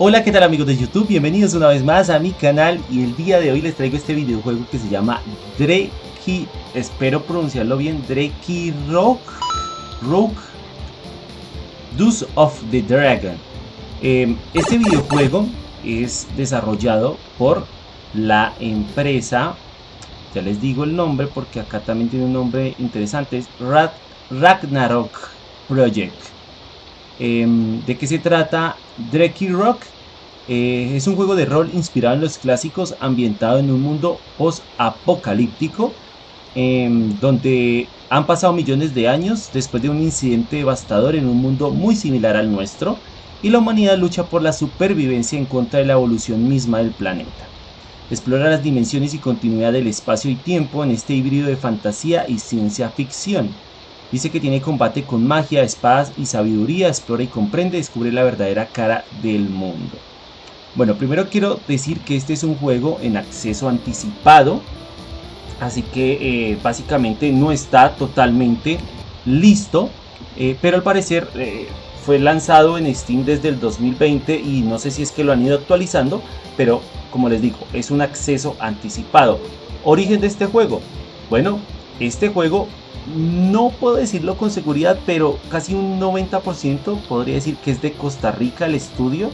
Hola, ¿qué tal amigos de YouTube? Bienvenidos una vez más a mi canal y el día de hoy les traigo este videojuego que se llama Dreki, espero pronunciarlo bien, Dreki Rock, Rock, Deuce of the Dragon. Em, este videojuego es desarrollado por la empresa, ya les digo el nombre porque acá también tiene un nombre interesante, es Ragnarok Project. Em, ¿De qué se trata? Dreki Rock eh, es un juego de rol inspirado en los clásicos, ambientado en un mundo post-apocalíptico, em, donde han pasado millones de años después de un incidente devastador en un mundo muy similar al nuestro, y la humanidad lucha por la supervivencia en contra de la evolución misma del planeta. Explora las dimensiones y continuidad del espacio y tiempo en este híbrido de fantasía y ciencia ficción Dice que tiene combate con magia, espadas y sabiduría, explora y comprende, descubre la verdadera cara del mundo. Bueno, primero quiero decir que este es un juego en acceso anticipado, así que eh, básicamente no está totalmente listo, eh, pero al parecer eh, fue lanzado en Steam desde el 2020 y no sé si es que lo han ido actualizando, pero como les digo, es un acceso anticipado. Origen de este juego. Bueno, este juego no puedo decirlo con seguridad, pero casi un 90% podría decir que es de Costa Rica el estudio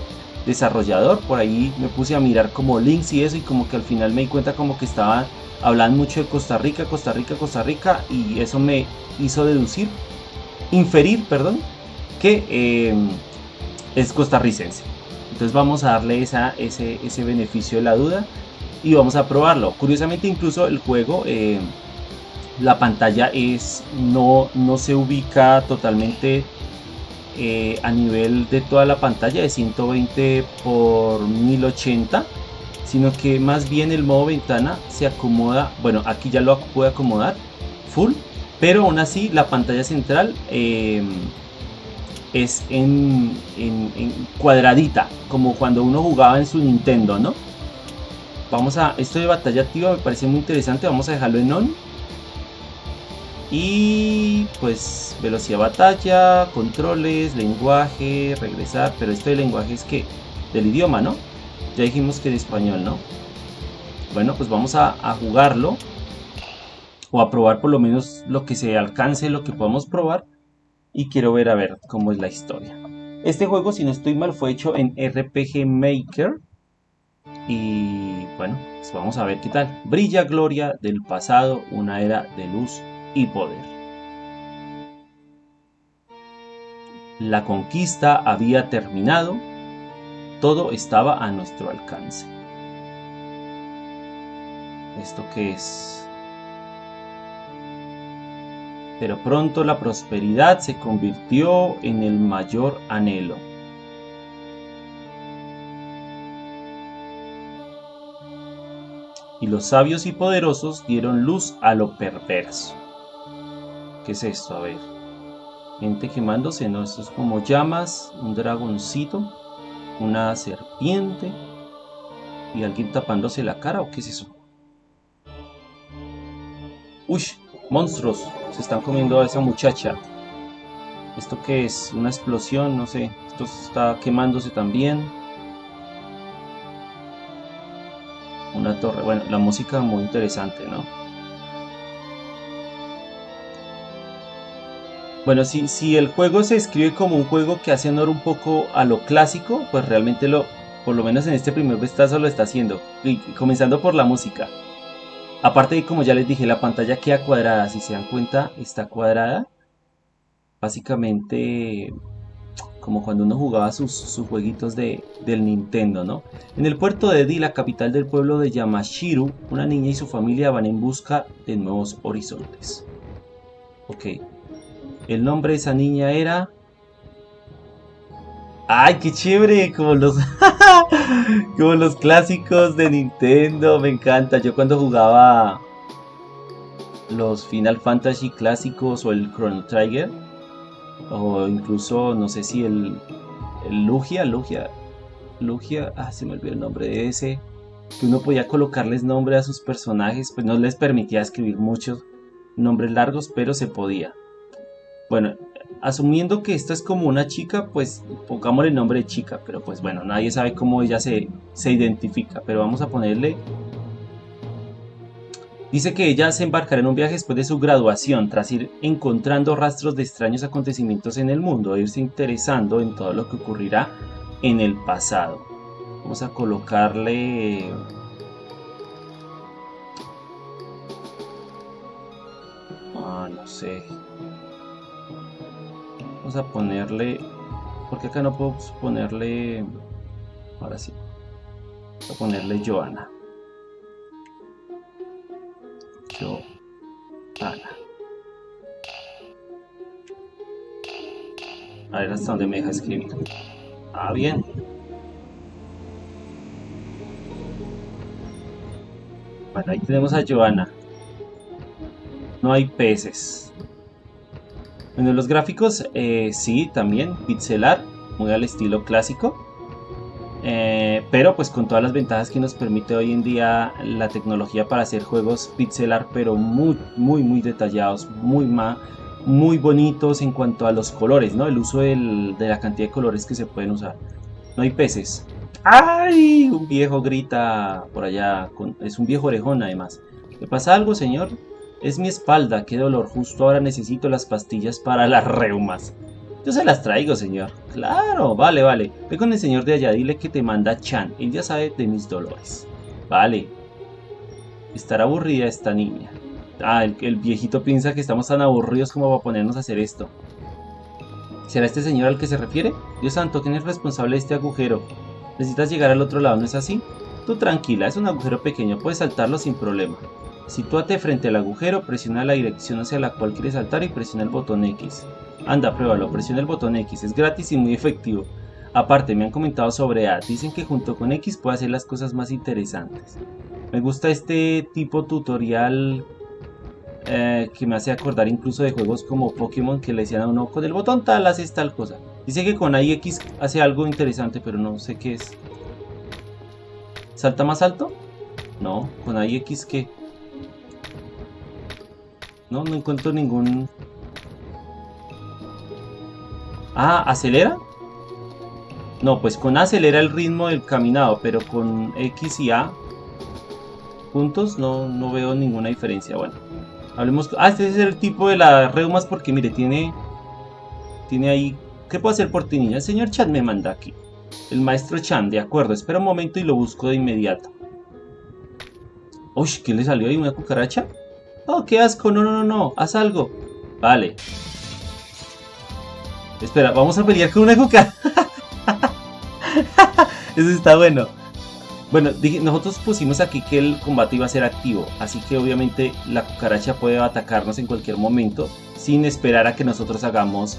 desarrollador. Por ahí me puse a mirar como links y eso y como que al final me di cuenta como que estaban hablando mucho de Costa Rica, Costa Rica, Costa Rica y eso me hizo deducir, inferir, perdón, que em, es costarricense. Entonces vamos a darle ese beneficio de la duda y vamos a probarlo. Curiosamente incluso el juego... Em, la pantalla es no, no se ubica totalmente eh, a nivel de toda la pantalla de 120 por 1080 sino que más bien el modo ventana se acomoda bueno aquí ya lo puede acomodar full pero aún así la pantalla central em, es en, en, cuadradita como cuando uno jugaba en su Nintendo no vamos a esto de batalla activa me parece muy interesante vamos a dejarlo en on y pues velocidad batalla, controles, lenguaje, regresar. Pero esto de lenguaje es que del idioma, ¿no? Ya dijimos que de español, ¿no? Bueno, pues vamos a, jugarlo. O a probar por lo menos lo que se alcance, lo que podamos probar. Y quiero ver a ver cómo es la historia. Este juego, si no estoy mal, fue hecho en RPG Maker. Y bueno, pues vamos a ver qué tal. Brilla gloria del pasado, una era de luz y poder. La conquista había terminado, todo estaba a nuestro alcance. ¿Esto qué es? Pero pronto la prosperidad se convirtió en el mayor anhelo. Y los sabios y poderosos dieron luz a lo perverso. ¿Qué es esto? A ver. Gente quemándose, ¿no? Esto es como llamas, un dragoncito, una serpiente y alguien tapándose la cara, ¿o qué es eso? Uy, monstruos, se están comiendo a esa muchacha. ¿Esto qué es? Una explosión, no sé. Esto está quemándose también. Una torre. Bueno, la música muy interesante, ¿no? Bueno, si, si el juego se escribe como un juego que hace honor un poco a lo clásico, pues realmente lo, por lo menos en este primer vistazo lo está haciendo. Y comenzando por la música. Aparte de como ya les dije, la pantalla queda cuadrada. Si se dan cuenta, está cuadrada. Básicamente como cuando uno jugaba sus, sus jueguitos de, del Nintendo, ¿no? En el puerto de Edi, la capital del pueblo de Yamashiru, una niña y su familia van en busca de nuevos horizontes. Ok, el nombre de esa niña era... ¡Ay, qué chévere! Como los, como los clásicos de Nintendo, me encanta. Yo cuando jugaba los Final Fantasy clásicos o el Chrono Trigger, o incluso, no sé si el, el Lugia, Lugia, Lugia, ah, se me olvidó el nombre de ese, que uno podía colocarles nombre a sus personajes, pues no les permitía escribir muchos nombres largos, pero se podía. Bueno, asumiendo que esta es como una chica, pues pongámosle el nombre de chica, pero pues bueno, nadie sabe cómo ella se, se identifica, pero vamos a ponerle... Dice que ella se embarcará en un viaje después de su graduación, tras ir encontrando rastros de extraños acontecimientos en el mundo, e irse interesando en todo lo que ocurrirá en el pasado. Vamos a colocarle... Ah, no sé. Vamos a ponerle... Porque acá no puedo ponerle... Ahora sí. Voy a ponerle Joana. Joana. A ver hasta dónde me deja escribir. Ah, bien. Bueno, ahí tenemos a Joana. No hay peces. Bueno, los gráficos, eh, sí, también, pixelar, muy al estilo clásico. Eh, pero pues con todas las ventajas que nos permite hoy en día la tecnología para hacer juegos pixelar, pero muy, muy, muy detallados, muy, muy bonitos en cuanto a los colores, ¿no? El uso de la cantidad de colores que se pueden usar. No hay peces. ¡Ay! Un viejo grita por allá. es un viejo orejón además. ¿Le pasa algo, señor? Es mi espalda, qué dolor. Justo ahora necesito las pastillas para las reumas. Yo se las traigo, señor. Claro, vale, vale. Ve con el señor de allá, dile que te manda Chan. Él ya sabe de mis dolores. Vale. Estará aburrida esta niña. Ah, el, el viejito piensa que estamos tan aburridos como para ponernos a hacer esto. ¿Será este señor al que se refiere? Dios santo, ¿quién es responsable de este agujero? Necesitas llegar al otro lado, ¿no es así? Tú tranquila, es un agujero pequeño, puedes saltarlo sin problema. Sitúate frente al agujero, presiona la dirección hacia la cual quieres saltar y presiona el botón X. Anda, pruébalo, presiona el botón X, es gratis y muy efectivo. Aparte, me han comentado sobre A, dicen que junto con X puede hacer las cosas más interesantes. Me gusta este tipo tutorial eh, que me hace acordar incluso de juegos como Pokémon que le decían a uno, con el botón tal haces tal cosa. Dice que con X hace algo interesante, pero no sé qué es. ¿Salta más alto? No, con X qué. No, no encuentro ningún... Ah, ¿acelera? No, pues con A acelera el ritmo del caminado, pero con X y A juntos no, no veo ninguna diferencia. Bueno, hablemos... Ah, este es el tipo de las reumas porque mire, tiene... Tiene ahí... ¿Qué puedo hacer por ti, niña? El señor Chan me manda aquí. El maestro Chan, de acuerdo. Espera un momento y lo busco de inmediato. Uy, ¿qué le salió ahí? ¿Una cucaracha? Oh, qué asco, no, no, no, no, haz algo. Vale. Espera, vamos a pelear con una cucaracha. Eso está bueno. Bueno, nosotros pusimos aquí que el combate iba a ser activo, así que obviamente la cucaracha puede atacarnos en cualquier momento sin esperar a que nosotros hagamos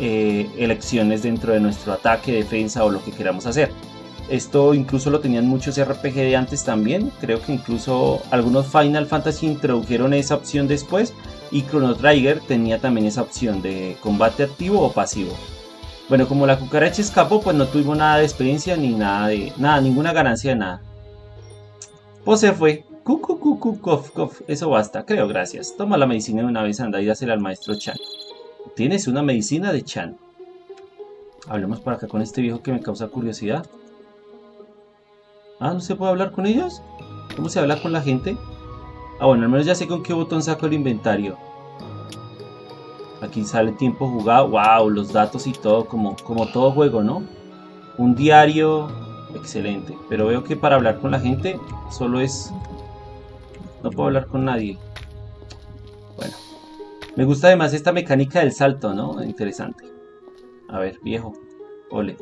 eh, elecciones dentro de nuestro ataque, defensa o lo que queramos hacer. Esto incluso lo tenían muchos RPG de antes también. Creo que incluso algunos Final Fantasy introdujeron esa opción después. Y Chrono Trigger tenía también esa opción de combate activo o pasivo. Bueno, como la cucaracha escapó, pues no tuvimos nada de experiencia ni nada de nada, ninguna ganancia de nada. Pues se fue. Cucu, cucu, cof, cof. Eso basta, creo, gracias. Toma la medicina de una vez, anda y dásela al maestro Chan. Tienes una medicina de Chan. Hablemos por acá con este viejo que me causa curiosidad. Ah, ¿no se puede hablar con ellos? ¿Cómo se habla con la gente? Ah, bueno, al menos ya sé con qué botón saco el inventario. Aquí sale tiempo jugado. Wow, los datos y todo, como, como todo juego, ¿no? Un diario. Excelente. Pero veo que para hablar con la gente solo es... No puedo hablar con nadie. Bueno. Me gusta además esta mecánica del salto, ¿no? Interesante. A ver, viejo. Ole.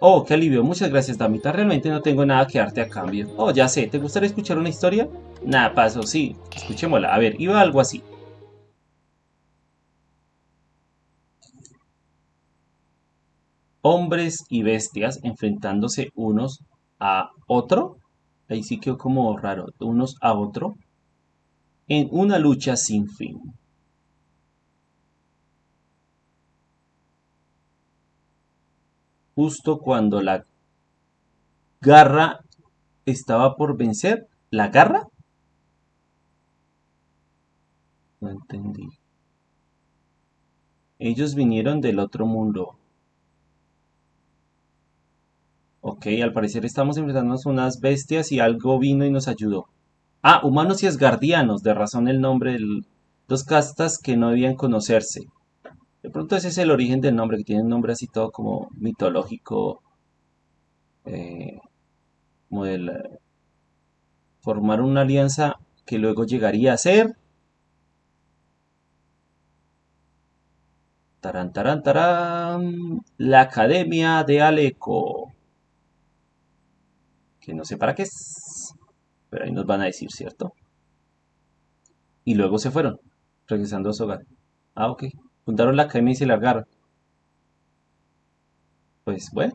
Oh, qué alivio. Muchas gracias, Damita. Realmente no tengo nada que darte a cambio. Oh, ya sé. ¿Te gustaría escuchar una historia? Nada, paso, sí. Escuchémosla. A ver, iba algo así. Hombres y bestias enfrentándose unos a otro. Ahí sí quedó como raro. Unos a otro. En una lucha sin fin. Justo cuando la garra estaba por vencer. ¿La garra? No entendí. Ellos vinieron del otro mundo. Ok, al parecer estamos enfrentándonos a unas bestias y algo vino y nos ayudó. Ah, humanos y asgardianos, de razón el nombre de dos castas que no debían conocerse. De pronto ese es el origen del nombre, que tiene un nombre así todo como mitológico, eh, como del, formar una alianza que luego llegaría a ser Tarán, tarán, tarán. La Academia de Aleco. Que no sé para qué es. Pero ahí nos van a decir, ¿cierto? Y luego se fueron, regresando a su hogar. Ah, ok. Fundaron la academia y se largaron. Pues bueno.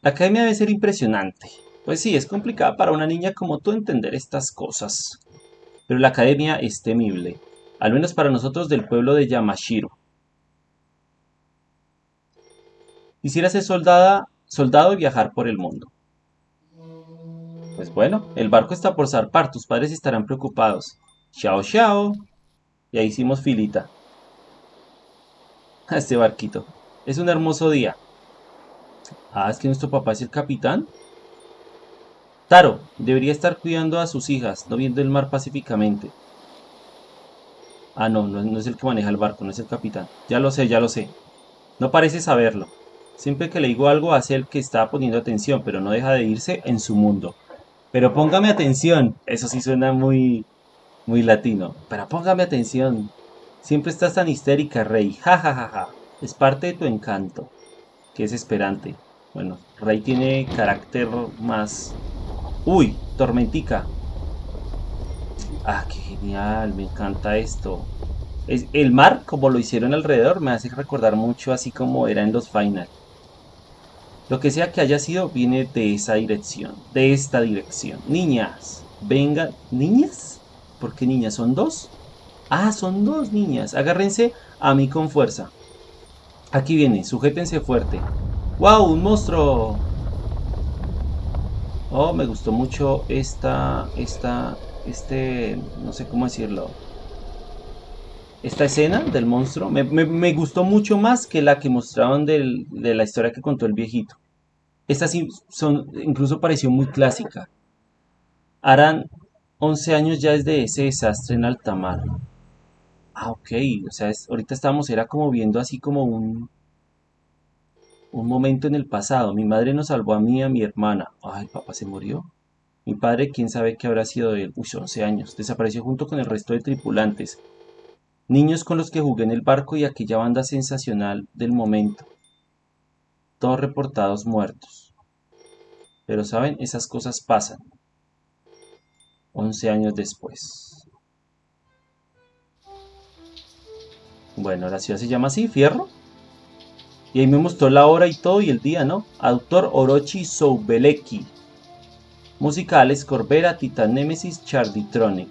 La academia debe ser impresionante. Pues sí, es complicada para una niña como tú entender estas cosas. Pero la academia es temible. Al menos para nosotros del pueblo de Yamashiro. Quisiera ser soldada, soldado y viajar por el mundo. Pues bueno, el barco está por zarpar, tus padres estarán preocupados. Chao, chao. Y ahí hicimos filita. A este barquito. Es un hermoso día. Ah, es que nuestro papá es el capitán. Taro, debería estar cuidando a sus hijas, no viendo el mar pacíficamente. Ah, no, no, es el que maneja el barco, no es el capitán. Ya lo sé, ya lo sé. No parece saberlo. Siempre que le digo algo hace el que está poniendo atención, pero no deja de irse en su mundo. Pero póngame atención. Eso sí suena muy, muy latino. Pero póngame atención. Siempre estás tan histérica, Rey. Ja, ja, ja, ja. Es parte de tu encanto. Que es esperante. Bueno, Rey tiene carácter más... Uy, tormentica. Ah, qué genial. Me encanta esto. Es, el mar, como lo hicieron alrededor, me hace recordar mucho así como era en los Final. Lo que sea que haya sido viene de esa dirección, de esta dirección. Niñas, vengan. ¿Niñas? ¿Por qué niñas? ¿Son dos? Ah, son dos niñas. Agárrense a mí con fuerza. Aquí viene, sujétense fuerte. ¡Wow! ¡Un monstruo! Oh, me gustó mucho esta, esta, este, no sé cómo decirlo. Esta escena del monstruo me, gustó mucho más que la que mostraban de la historia que contó el viejito. Esta sí son, incluso pareció muy clásica. Harán 11 años ya desde ese desastre en alta mar. Ah, ok. O sea, ahorita estábamos, era como viendo así como un, un momento en el pasado. Mi madre nos salvó a mí y a mi hermana. Ay, papá se murió. Mi padre, quién sabe qué habrá sido de él. Uy, 11 años. Desapareció junto con el resto de tripulantes. Niños con los que jugué en el barco y aquella banda sensacional del momento. Todos reportados muertos. Pero saben, esas cosas pasan. 11 años después. Bueno, la ciudad se llama así, Fierro. Y ahí me mostró la hora y todo y el día, ¿no? Autor Orochi Soubeleki. Música Alex Corbera, Titan Nemesis, Charditronic.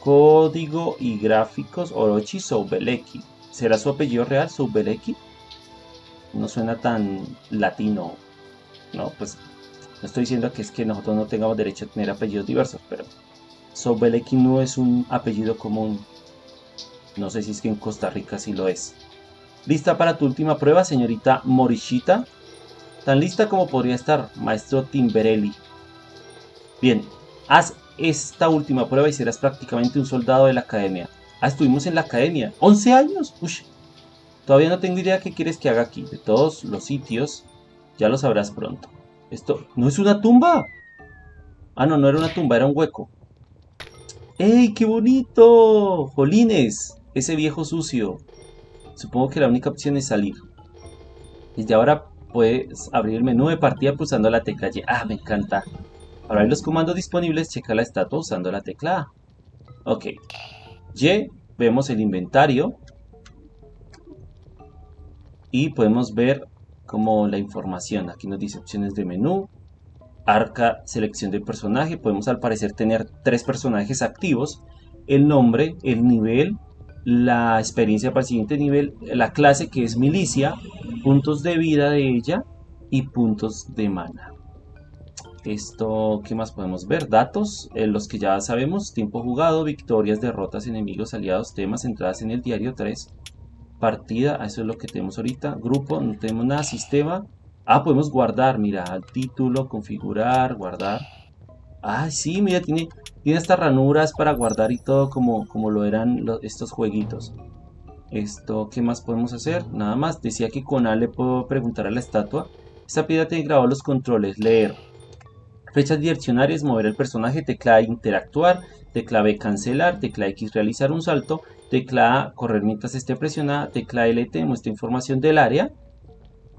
Código y gráficos Orochi Soubeleki. ¿Será su apellido real, Soubeleki? No suena tan latino. No, pues no estoy diciendo que es que nosotros no tengamos derecho a tener apellidos diversos, pero Soubeleki no es un apellido común. No sé si es que en Costa Rica sí lo es. ¿Lista para tu última prueba, señorita Morishita? Tan lista como podría estar, maestro Timberelli. Bien, haz esta última prueba y serás prácticamente un soldado de la academia. Ah, estuvimos en la academia. ¿11 años? Uy, todavía no tengo idea qué quieres que haga aquí. De todos los sitios, ya lo sabrás pronto. Esto, ¿no es una tumba? Ah, no, no era una tumba, era un hueco. ¡Ey, qué bonito! Jolines, ese viejo sucio. Supongo que la única opción es salir. Desde ahora puedes abrir el menú de partida pulsando la tecla Y. Ah, me encanta. Para ver los comandos disponibles, checa la estatua usando la tecla A. Ok. Y, vemos el inventario. Y podemos ver como la información. Aquí nos dice opciones de menú. Arca, selección de personaje. Podemos al parecer tener tres personajes activos. El nombre, el nivel, la experiencia para el siguiente nivel, la clase que es milicia, puntos de vida de ella y puntos de mana. Esto, ¿qué más podemos ver? Datos, eh, los que ya sabemos, tiempo jugado, victorias, derrotas, enemigos, aliados, temas, entradas en el diario 3, partida, eso es lo que tenemos ahorita, grupo, no tenemos nada, sistema, ah, podemos guardar, mira, título, configurar, guardar, ah, sí, mira, tiene, tiene estas ranuras para guardar y todo como, como lo eran estos jueguitos. Esto, ¿qué más podemos hacer? Nada más, decía que con A le puedo preguntar a la estatua, esta piedra tiene grabado los controles, leer, Fechas direccionarias, mover el personaje, tecla interactuar, tecla B cancelar, tecla X realizar un salto, tecla A correr mientras esté presionada, tecla LT muestra información del área.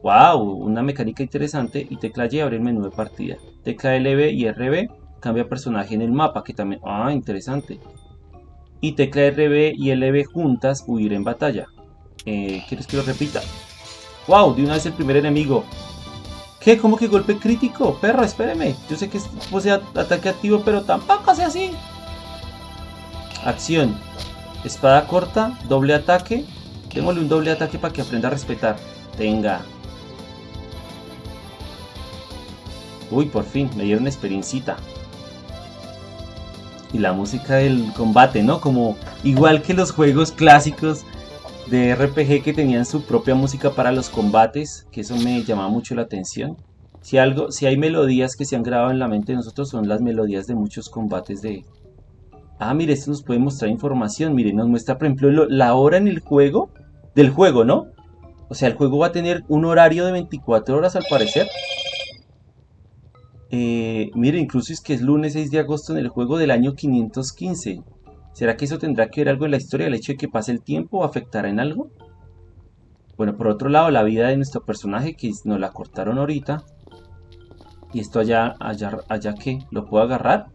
¡Wow! Una mecánica interesante. Y tecla Y abrir el menú de partida. Tecla LB y RB cambia personaje en el mapa, que también... ¡Ah! Interesante. Y tecla RB y LB juntas huir en batalla. Eh, ¿Quieres que lo repita? ¡Wow! De una vez el primer enemigo. ¿Qué? ¿Cómo que golpe crítico? Perro, espéreme. Yo sé que posee ataque activo, pero tampoco sea así. Acción. Espada corta, doble ataque. Démosle un doble ataque para que aprenda a respetar. Tenga. Uy, por fin, me dieron experiencita. Y la música del combate, ¿no? Como igual que los juegos clásicos de RPG que tenían su propia música para los combates, que eso me llamaba mucho la atención. Si, algo, si hay melodías que se han grabado en la mente de nosotros, son las melodías de muchos combates de... Ah, mire, esto nos puede mostrar información. Mire, nos muestra, por ejemplo, la hora en el juego, del juego, ¿no? O sea, el juego va a tener un horario de 24 horas al parecer. Eh, mire, incluso es que es lunes 6 de agosto en el juego del año 515. ¿Será que eso tendrá que ver algo en la historia? ¿El hecho de que pase el tiempo afectará en algo? Bueno, por otro lado, la vida de nuestro personaje, que nos la cortaron ahorita. Y esto allá, allá, allá que lo puedo agarrar.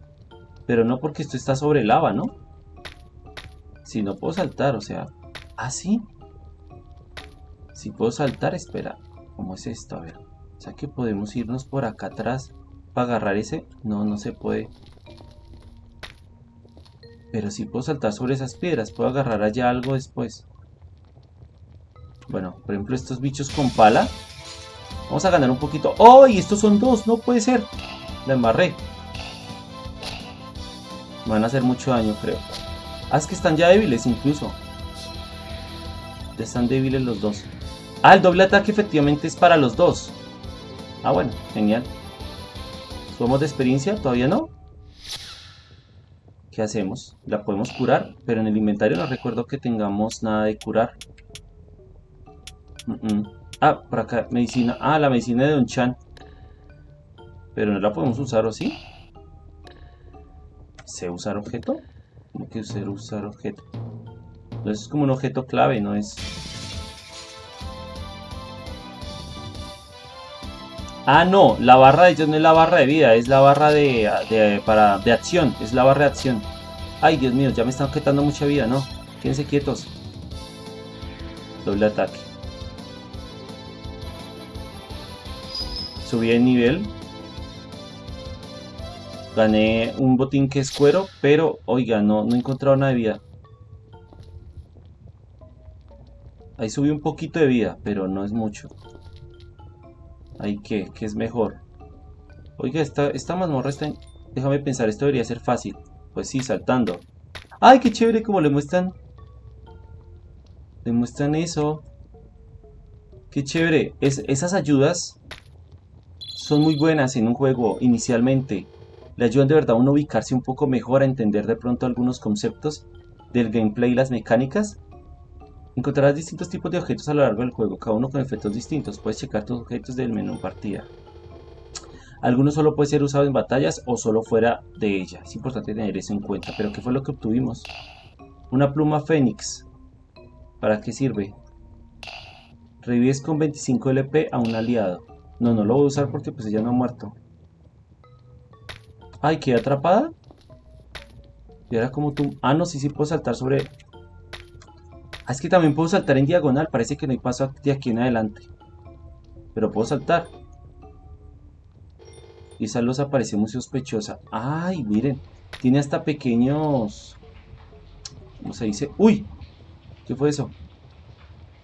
Pero no porque esto está sobre lava, ¿no? Si no puedo saltar, o sea... ¿Ah, sí? Si puedo saltar, espera. ¿Cómo es esto? A ver. O sea que podemos irnos por acá atrás para agarrar ese. No, no se puede. Pero si puedo saltar sobre esas piedras, puedo agarrar allá algo después. Bueno, por ejemplo estos bichos con pala. Vamos a ganar un poquito. ¡Oh! Y estos son dos, no puede ser. La embarré. van a hacer mucho daño, creo. Ah, es que están ya débiles incluso. Ya están débiles los dos. Ah, el doble ataque efectivamente es para los dos. Ah, bueno, genial. ¿Somos de experiencia? ¿Todavía no? ¿Qué hacemos? La podemos curar, pero en el inventario no recuerdo que tengamos nada de curar. Ah, por acá, medicina. Ah, la medicina de Don Chan. Pero no la podemos usar, ¿o sí? ¿Sé usar objeto? ¿Cómo que usar, usar objeto? Entonces es como un objeto clave, no es... Ah, no, la barra de ellos no es la barra de vida, es la barra de, para, de acción, es la barra de acción. Ay, Dios mío, ya me están quitando mucha vida, ¿no? Quédense quietos. Doble ataque. Subí de nivel. Gané un botín que es cuero, pero, oiga, no, no he encontrado nada de vida. Ahí subí un poquito de vida, pero no es mucho. Ahí que, ¿qué es mejor? Oiga, esta, esta mazmorra está. Déjame pensar, esto debería ser fácil. Pues sí, saltando. ¡Ay, qué chévere como le muestran! Le muestran eso. ¡Qué chévere! Es, esas ayudas son muy buenas en un juego inicialmente. Le ayudan de verdad a uno ubicarse un poco mejor, a entender de pronto algunos conceptos del gameplay y las mecánicas. Encontrarás distintos tipos de objetos a lo largo del juego, cada uno con efectos distintos. Puedes checar tus objetos del menú partida. Algunos solo pueden ser usados en batallas o solo fuera de ella. Es importante tener eso en cuenta. Pero ¿qué fue lo que obtuvimos? Una pluma fénix. ¿Para qué sirve? Revives con 25 LP a un aliado. No, no lo voy a usar porque pues ella no ha muerto. Ay, ¿quedé atrapada? Y ahora como tú... Ah, no, sí, sí puedo saltar sobre es que también puedo saltar en diagonal. Parece que no hay paso de aquí en adelante. Pero puedo saltar. Y esa luz aparece muy sospechosa. Ay, miren. Tiene hasta pequeños... ¿Cómo se dice? ¡Uy! ¿Qué fue eso?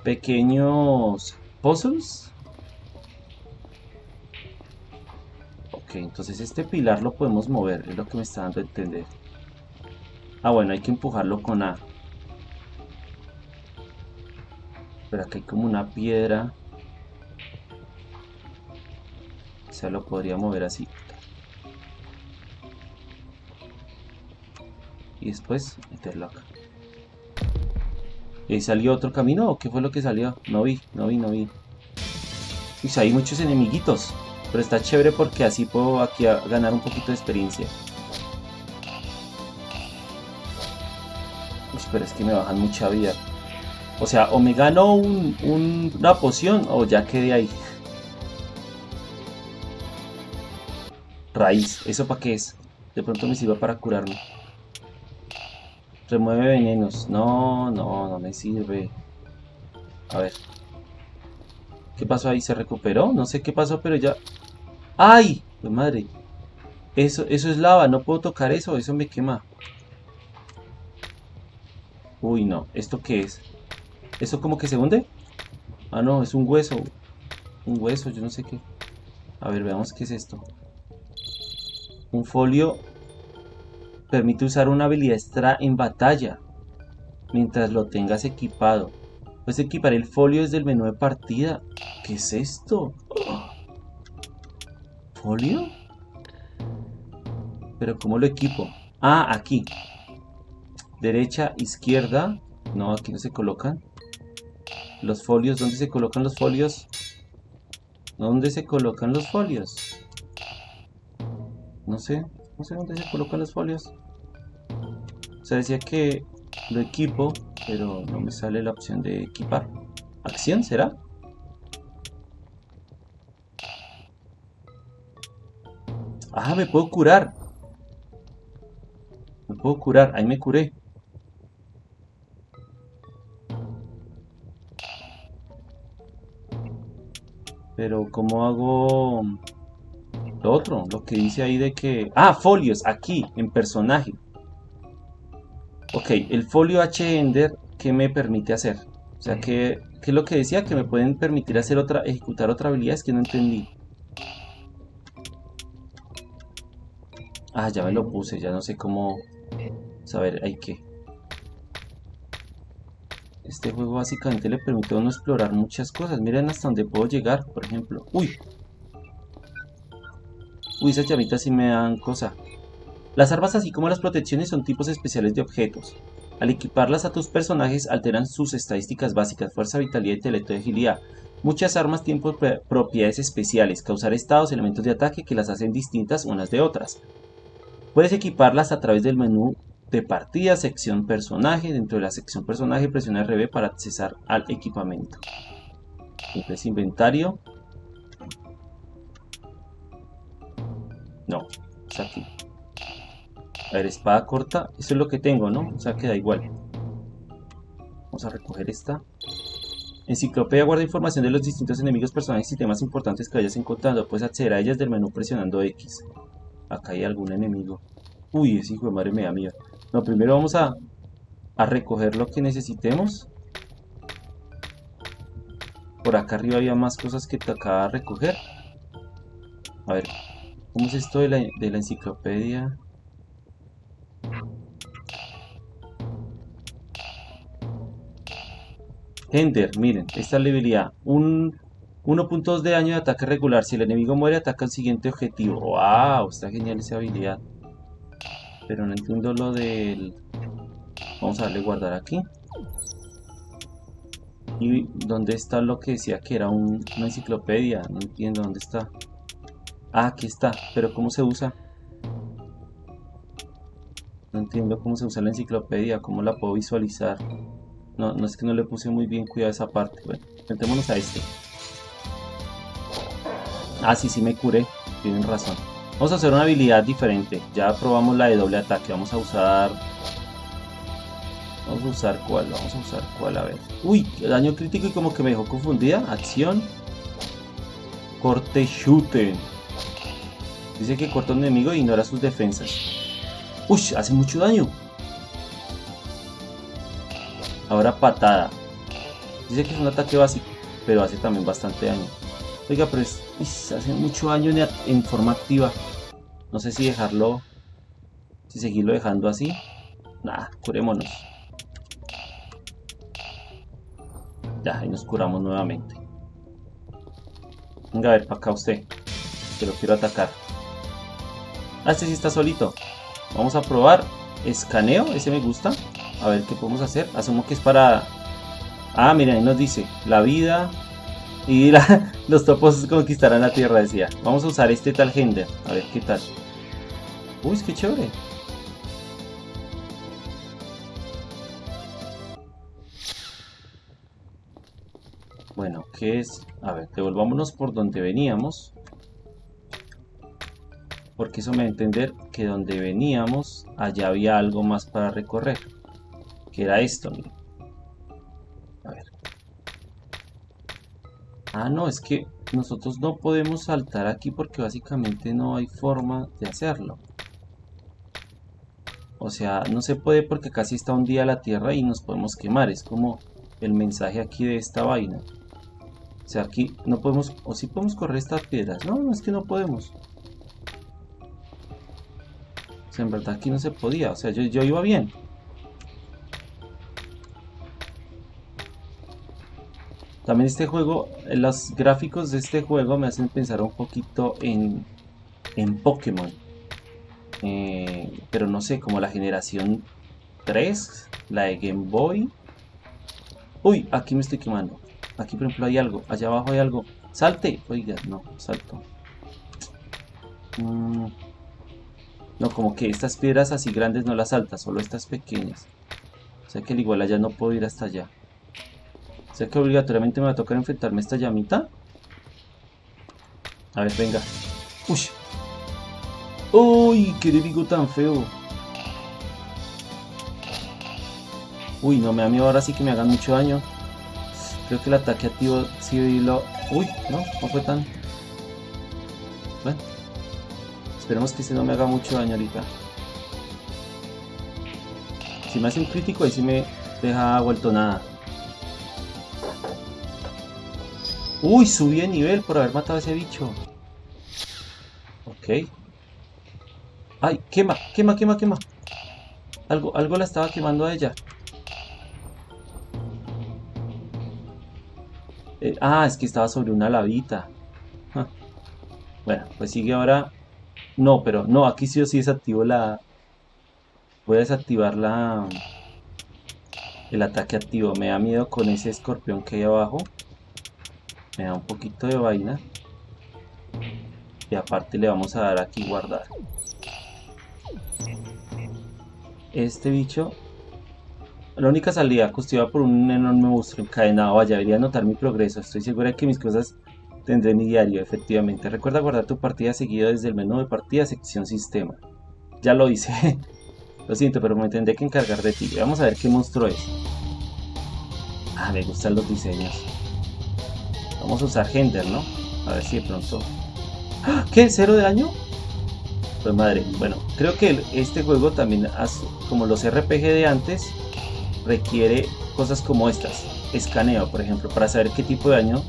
Pequeños... ¿Puzzles? Ok, entonces este pilar lo podemos mover, es lo que me está dando a entender. Ah, bueno, hay que empujarlo con A. Pero aquí hay como una piedra. O sea, lo podría mover así. Y después meterlo acá. ¿Y ahí salió otro camino o qué fue lo que salió? No vi, no vi, no vi. Uy, hay muchos enemiguitos. Pero está chévere porque así puedo aquí ganar un poquito de experiencia. pero es que me bajan mucha vida. O sea, o me gano una poción o ya quedé ahí. Raíz, ¿eso para qué es? De pronto me sirva para curarme. Remueve venenos. No, no, no me sirve. A ver. ¿Qué pasó ahí? ¿Se recuperó? No sé qué pasó, pero ya... ¡Ay! madre! Eso, eso es lava, no puedo tocar eso, eso me quema. Uy, no. ¿Esto qué es? ¿Eso como que se hunde? Ah, no, es un hueso. Un hueso, yo no sé qué. A ver, veamos qué es esto. Un folio permite usar una habilidad extra en batalla mientras lo tengas equipado. Puedes equipar el folio desde el menú de partida. ¿Qué es esto? ¿Folio? ¿Pero cómo lo equipo? Ah, aquí derecha, izquierda. No, aquí no se colocan. Los folios, ¿dónde se colocan los folios? ¿Dónde se colocan los folios? No sé, no sé dónde se colocan los folios. O sea, decía que lo equipo, pero no me sale la opción de equipar. ¿Acción será? Ah, me puedo curar. Me puedo curar, ahí me curé. Pero ¿cómo hago lo otro? Lo que dice ahí de que... Ah, folios, aquí, en personaje. Ok, el folio H-Ender, ¿qué me permite hacer? O sea, ¿qué, ¿qué, es lo que decía? Que me pueden permitir hacer otra, ejecutar otra habilidad, es que no entendí. Ah, ya me lo puse, ya no sé cómo... Saber, hay que... Este juego básicamente le permite a uno explorar muchas cosas. Miren hasta dónde puedo llegar, por ejemplo. ¡Uy! Uy, esas llamitas sí me dan cosa. Las armas así como las protecciones son tipos especiales de objetos. Al equiparlas a tus personajes alteran sus estadísticas básicas, fuerza, vitalidad, intelecto y agilidad. Muchas armas tienen propiedades especiales, causar estados, elementos de ataque que las hacen distintas unas de otras. Puedes equiparlas a través del menú de partida, sección personaje. Dentro de la sección personaje presiona RB para accesar al equipamiento. Entonces inventario. No, es aquí. A ver, espada corta. Eso es lo que tengo, ¿no? O sea, queda igual. Vamos a recoger esta. Enciclopedia guarda información de los distintos enemigos, personajes y temas importantes que vayas encontrando. Puedes acceder a ellas del menú presionando X. Acá hay algún enemigo. Uy, ese hijo de madre me da miedo. No, primero vamos a, a recoger lo que necesitemos. Por acá arriba había más cosas que tocaba recoger. A ver, ¿cómo es esto de la, de la enciclopedia? Ender, miren, esta es la habilidad. Un 1.2 de daño de ataque regular. Si el enemigo muere, ataca al siguiente objetivo. ¡Wow! Está genial esa habilidad. Pero no entiendo lo del... Vamos a darle guardar aquí. ¿Y dónde está lo que decía que era una enciclopedia? No entiendo dónde está. Ah, aquí está. Pero ¿cómo se usa? No entiendo cómo se usa la enciclopedia, cómo la puedo visualizar. No, no es que no le puse muy bien cuidado esa parte. Bueno, metémonos a este. Ah, sí, sí me curé. Tienen razón. Vamos a hacer una habilidad diferente. Ya probamos la de doble ataque. Vamos a usar... Vamos a usar cuál. Vamos a usar cuál. A ver. Uy, daño crítico y como que me dejó confundida. Acción. Corte shooter. Dice que corta un enemigo e ignora sus defensas. Uy, hace mucho daño. Ahora patada. Dice que es un ataque básico, pero hace también bastante daño. Oiga, pero es hace mucho daño en, forma activa. No sé si dejarlo... Si seguirlo dejando así. Nada, curémonos. Ya, ahí nos curamos nuevamente. Venga a ver, para acá usted. Que lo quiero atacar. Ah, este sí está solito. Vamos a probar. Escaneo, ese me gusta. A ver qué podemos hacer. Asumo que es para... Ah, miren, ahí nos dice. La vida, y los topos conquistarán la tierra, decía. Vamos a usar este tal Gender. A ver qué tal. Uy, qué chévere. Bueno, ¿qué es? A ver, devolvámonos por donde veníamos. Porque eso me da a entender que donde veníamos, allá había algo más para recorrer. Que era esto, miren. Ah, no, es que nosotros no podemos saltar aquí porque básicamente no hay forma de hacerlo. O sea, no se puede porque casi está un día la tierra y nos podemos quemar. Es como el mensaje aquí de esta vaina. O sea, aquí no podemos... O sí podemos correr estas piedras. No, no es que no podemos. O sea, en verdad aquí no se podía. O sea, yo, yo iba bien. También este juego, los gráficos de este juego me hacen pensar un poquito en, en Pokémon. Eh, pero no sé, como la generación 3, la de Game Boy. Uy, aquí me estoy quemando. Aquí por ejemplo hay algo, allá abajo hay algo. ¡Salte! Oiga, no, salto. Mm, no, como que estas piedras así grandes no las salta, solo estas pequeñas. O sea que igual allá no puedo ir hasta allá. O sea que obligatoriamente me va a tocar enfrentarme a esta llamita. A ver, venga. Uy. Uy, qué enemigo tan feo. Uy, no me da miedo ahora sí que me hagan mucho daño. Creo que el ataque activo sí lo... Uy, no, no fue tan... Bueno. Esperemos que este no me haga mucho daño ahorita. Si me hace un crítico ahí sí me deja vuelto nada. Uy, subí de nivel por haber matado a ese bicho. Ok. Ay, quema, quema, quema, quema. Algo, algo la estaba quemando a ella. Eh, ah, es que estaba sobre una lavita. Bueno, pues sigue ahora. No, pero no, aquí sí o sí desactivo la... Voy a desactivar la... El ataque activo. Me da miedo con ese escorpión que hay abajo me da un poquito de vaina. Y aparte le vamos a dar aquí guardar. Este bicho la única salida custodiada por un enorme monstruo encadenado vaya debería notar mi progreso. Estoy segura de que mis cosas tendré mi diario efectivamente. Recuerda guardar tu partida seguido desde el menú de partida sección sistema. Ya lo hice. Lo siento pero me tendré que encargar de ti. Vamos a ver qué monstruo es. Ah me gustan los diseños Vamos a usar Gender, ¿no? A ver si de pronto... ¡Ah! ¿Qué? ¿Cero de daño? Pues madre, bueno, creo que este juego también, como los RPG de antes, requiere cosas como estas. Escaneo, por ejemplo, para saber qué tipo de daño.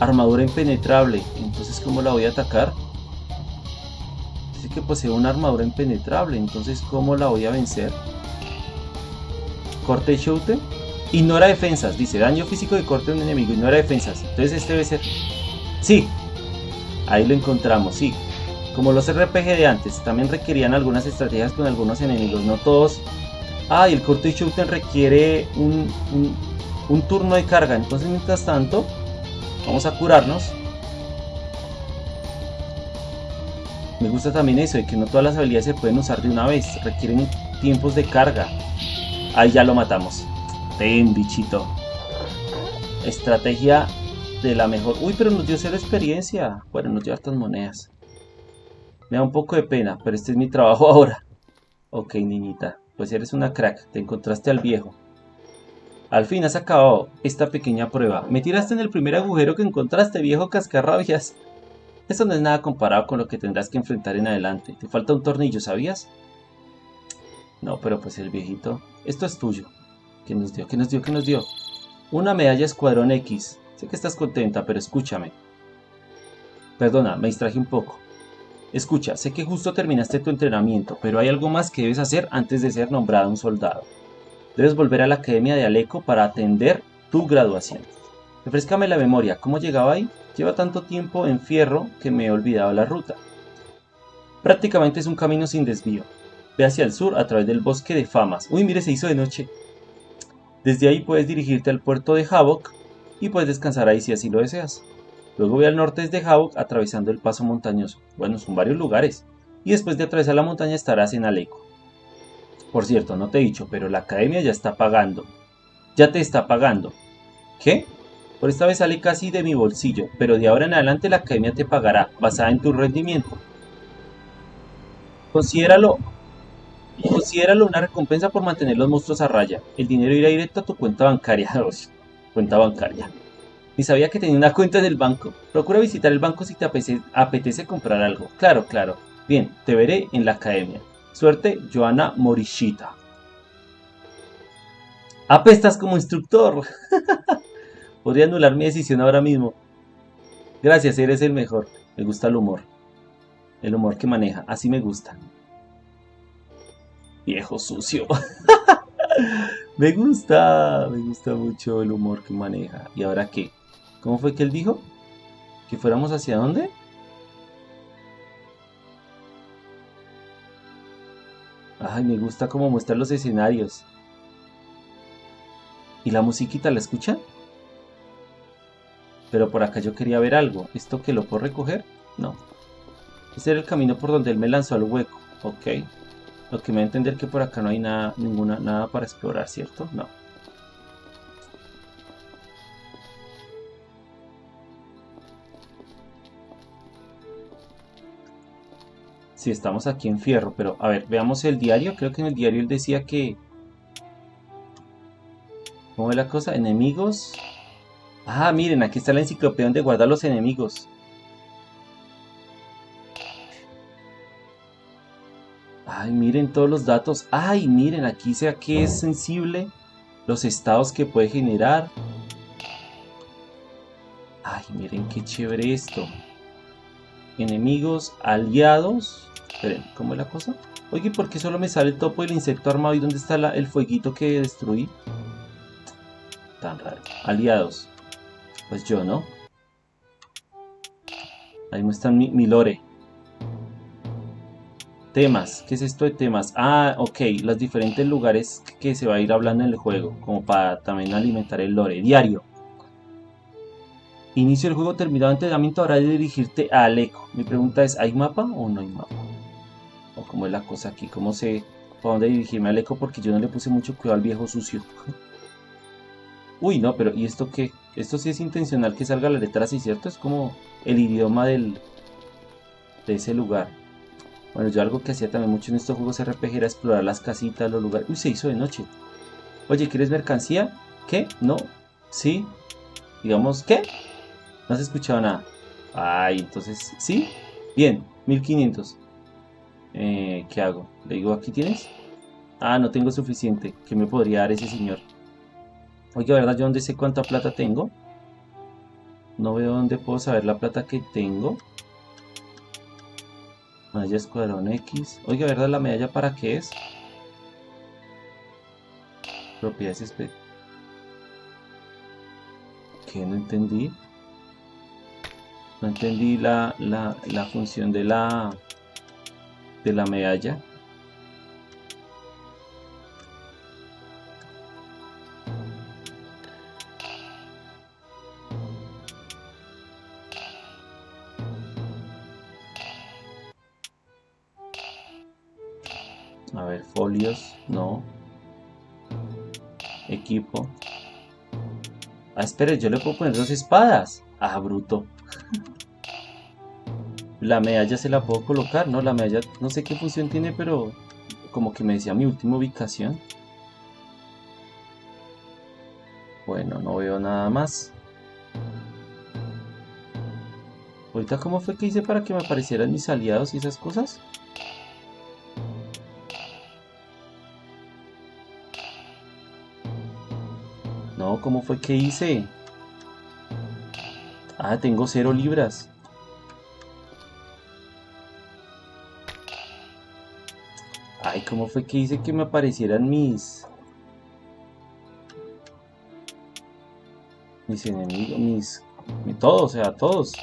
Armadura impenetrable, entonces ¿cómo la voy a atacar? Dice que posee una armadura impenetrable, entonces ¿cómo la voy a vencer? Corte y shooter Ignora defensas, dice daño físico de corte de un enemigo, ignora defensas. Entonces este debe ser... Sí, ahí lo encontramos, sí. Como los RPG de antes, también requerían algunas estrategias con algunos enemigos, no todos. Ah, y el corte shooter requiere un, un turno de carga, entonces mientras tanto, vamos a curarnos. Me gusta también eso, de que no todas las habilidades se pueden usar de una vez, requieren tiempos de carga. Ahí ya lo matamos. Ten, bichito. Estrategia de la mejor. Uy, pero nos dio cero experiencia. Bueno, nos dio estas monedas. Me da un poco de pena, pero este es mi trabajo ahora. Ok, niñita. Pues eres una crack. Te encontraste al viejo. Al fin has acabado esta pequeña prueba. Me tiraste en el primer agujero que encontraste, viejo cascarrabias. Esto no es nada comparado con lo que tendrás que enfrentar en adelante. Te falta un tornillo, ¿sabías? No, pero pues el viejito... Esto es tuyo. ¿Qué nos dio? ¿Qué nos dio? ¿Qué nos dio? Una medalla Escuadrón X. Sé que estás contenta, pero escúchame. Perdona, me distraje un poco. Escucha, sé que justo terminaste tu entrenamiento, pero hay algo más que debes hacer antes de ser nombrado un soldado. Debes volver a la Academia de Aleco para atender tu graduación. Refrescame la memoria, ¿cómo llegaba ahí? Lleva tanto tiempo en fierro que me he olvidado la ruta. Prácticamente es un camino sin desvío. Ve hacia el sur a través del bosque de Famas. Uy, mire, se hizo de noche. Desde ahí puedes dirigirte al puerto de Havok y puedes descansar ahí si así lo deseas. Luego ve al norte desde Havok atravesando el paso montañoso. Bueno, son varios lugares. Y después de atravesar la montaña estarás en Aleco. Por cierto, no te he dicho, pero la academia ya está pagando. Ya te está pagando. ¿Qué? Por esta vez sale casi de mi bolsillo, pero de ahora en adelante la academia te pagará, basada en tu rendimiento. Considéralo, considéralo una recompensa por mantener los monstruos a raya. El dinero irá directo a tu cuenta bancaria. cuenta bancaria. Ni sabía que tenía una cuenta en el banco. Procura visitar el banco si te apetece, comprar algo. Claro, claro. Bien, te veré en la academia. Suerte, Joana Morishita. Apestas como instructor. Podría anular mi decisión ahora mismo. Gracias, eres el mejor. Me gusta el humor. El humor que maneja. Así me gusta. Viejo sucio. me gusta. Me gusta mucho el humor que maneja. ¿Y ahora qué? ¿Cómo fue que él dijo? ¿Que fuéramos hacia dónde? Ay, me gusta cómo muestra los escenarios. ¿Y la musiquita la escuchan? Pero por acá yo quería ver algo. ¿Esto que lo puedo recoger? No. Ese era el camino por donde él me lanzó al hueco. Ok. Lo que me va a entender que por acá no hay nada, ninguna, nada para explorar, ¿cierto? No. si estamos aquí en Fierro, pero a ver, veamos el diario, creo que en el diario él decía que... ¿Cómo es la cosa? Enemigos... Ah, miren, aquí está la enciclopedia donde guarda los enemigos. Miren todos los datos. Ay, miren, aquí sea que es sensible. Los estados que puede generar. Ay, miren qué chévere esto. Enemigos, aliados. Esperen, ¿cómo es la cosa? Oye, ¿por qué solo me sale el topo del insecto armado y dónde está el fueguito que destruí? Tan raro. Aliados. Pues yo, ¿no? Ahí muestran mi, mi lore. Temas. ¿Qué es esto de temas? Ah, ok. Los diferentes lugares que se va a ir hablando en el juego. Como para también alimentar el lore. Diario. Inicio el juego terminado entrenamiento. Ahora de dirigirte a Aleco. Mi pregunta es, ¿hay mapa o no hay mapa? o cómo es la cosa aquí, cómo sé para dónde dirigirme al eco porque yo no le puse mucho cuidado al viejo sucio. Uy, no, pero ¿y esto qué? Esto sí es intencional que salga la letra así, ¿cierto? Es como el idioma del de ese lugar. Bueno, yo algo que hacía también mucho en estos juegos RPG era explorar las casitas, los lugares. Uy, se hizo de noche. Oye, ¿quieres mercancía? ¿Qué? ¿No? ¿Sí? Digamos, ¿qué? No has escuchado nada. Ay, entonces, ¿sí? Bien, 1500. Eh, ¿Qué hago? Le digo, ¿aquí tienes? Ah, no tengo suficiente. ¿Qué me podría dar ese señor? Oye, ¿verdad? Yo dónde sé cuánta plata tengo. No veo dónde puedo saber la plata que tengo. Medalla Escuadrón X. Oye, ¿verdad? ¿La medalla para qué es? Propiedades ¿Qué? No entendí. No entendí la, la, la función de la de la medalla. Espere, yo le puedo poner dos espadas. Ah, bruto. La medalla se la puedo colocar, ¿no? La medalla no sé qué función tiene, pero como que me decía mi última ubicación. Bueno, no veo nada más. Ahorita, ¿cómo fue que hice para que me aparecieran mis aliados y esas cosas? ¿Cómo fue que hice? Ah, tengo cero libras. Ay, ¿cómo fue que hice que me aparecieran mis... Mis enemigos, mis... Todos, o sea, todos.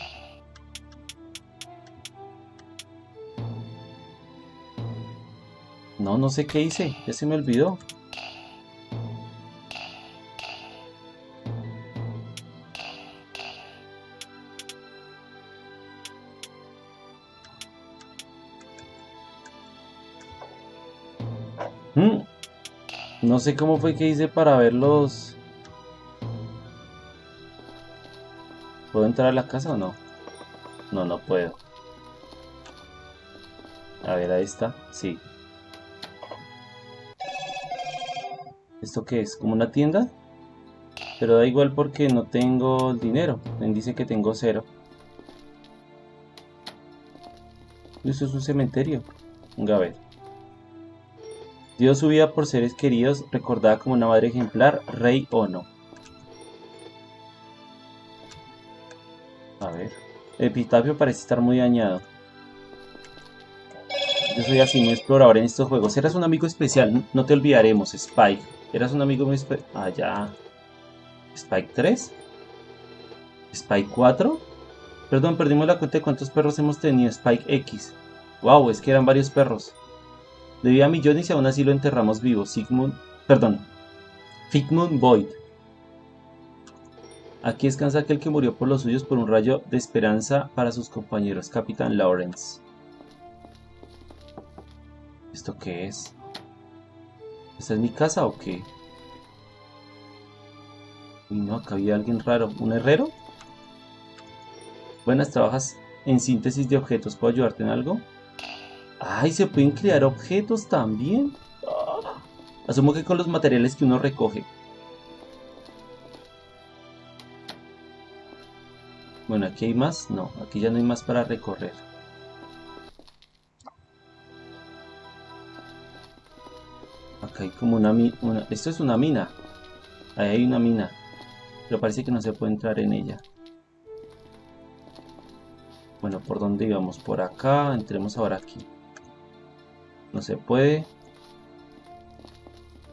No, no sé qué hice. Ya se me olvidó. No sé cómo fue que hice para verlos. ¿Puedo entrar a la casa o no? No, no puedo. A ver, ahí está. Sí. ¿Esto qué es? ¿Como una tienda? Pero da igual porque no tengo dinero. Me dice que tengo cero. Eso es un cementerio. Venga a ver. Dio su vida por seres queridos, recordada como una madre ejemplar, rey o no. A ver. El epitafio parece estar muy dañado. Yo soy así, muy explorador en estos juegos. Eras un amigo especial, no te olvidaremos, Spike. Eras un amigo muy especial. Ah, ya. ¿Spike 3? ¿Spike 4? Perdón, perdimos la cuenta de cuántos perros hemos tenido. Spike X. Wow, es que eran varios perros. Debía millones y aún así lo enterramos vivo. Sigmund, perdón, Figmund Void. Aquí descansa aquel que murió por los suyos por un rayo de esperanza para sus compañeros, Capitán Lawrence. ¿Esto qué es? ¿Esta es mi casa o qué? Y no, acá había alguien raro. ¿Un herrero? Buenas, trabajas en síntesis de objetos. ¿Puedo ayudarte en algo? Ay, se pueden crear objetos también. Asumo que con los materiales que uno recoge. Bueno, aquí hay más. No, aquí ya no hay más para recorrer. Acá hay como una, mina. Esto es una mina. Ahí hay una mina. Pero parece que no se puede entrar en ella. Bueno, ¿por dónde íbamos? Por acá. Entremos ahora aquí. No se puede.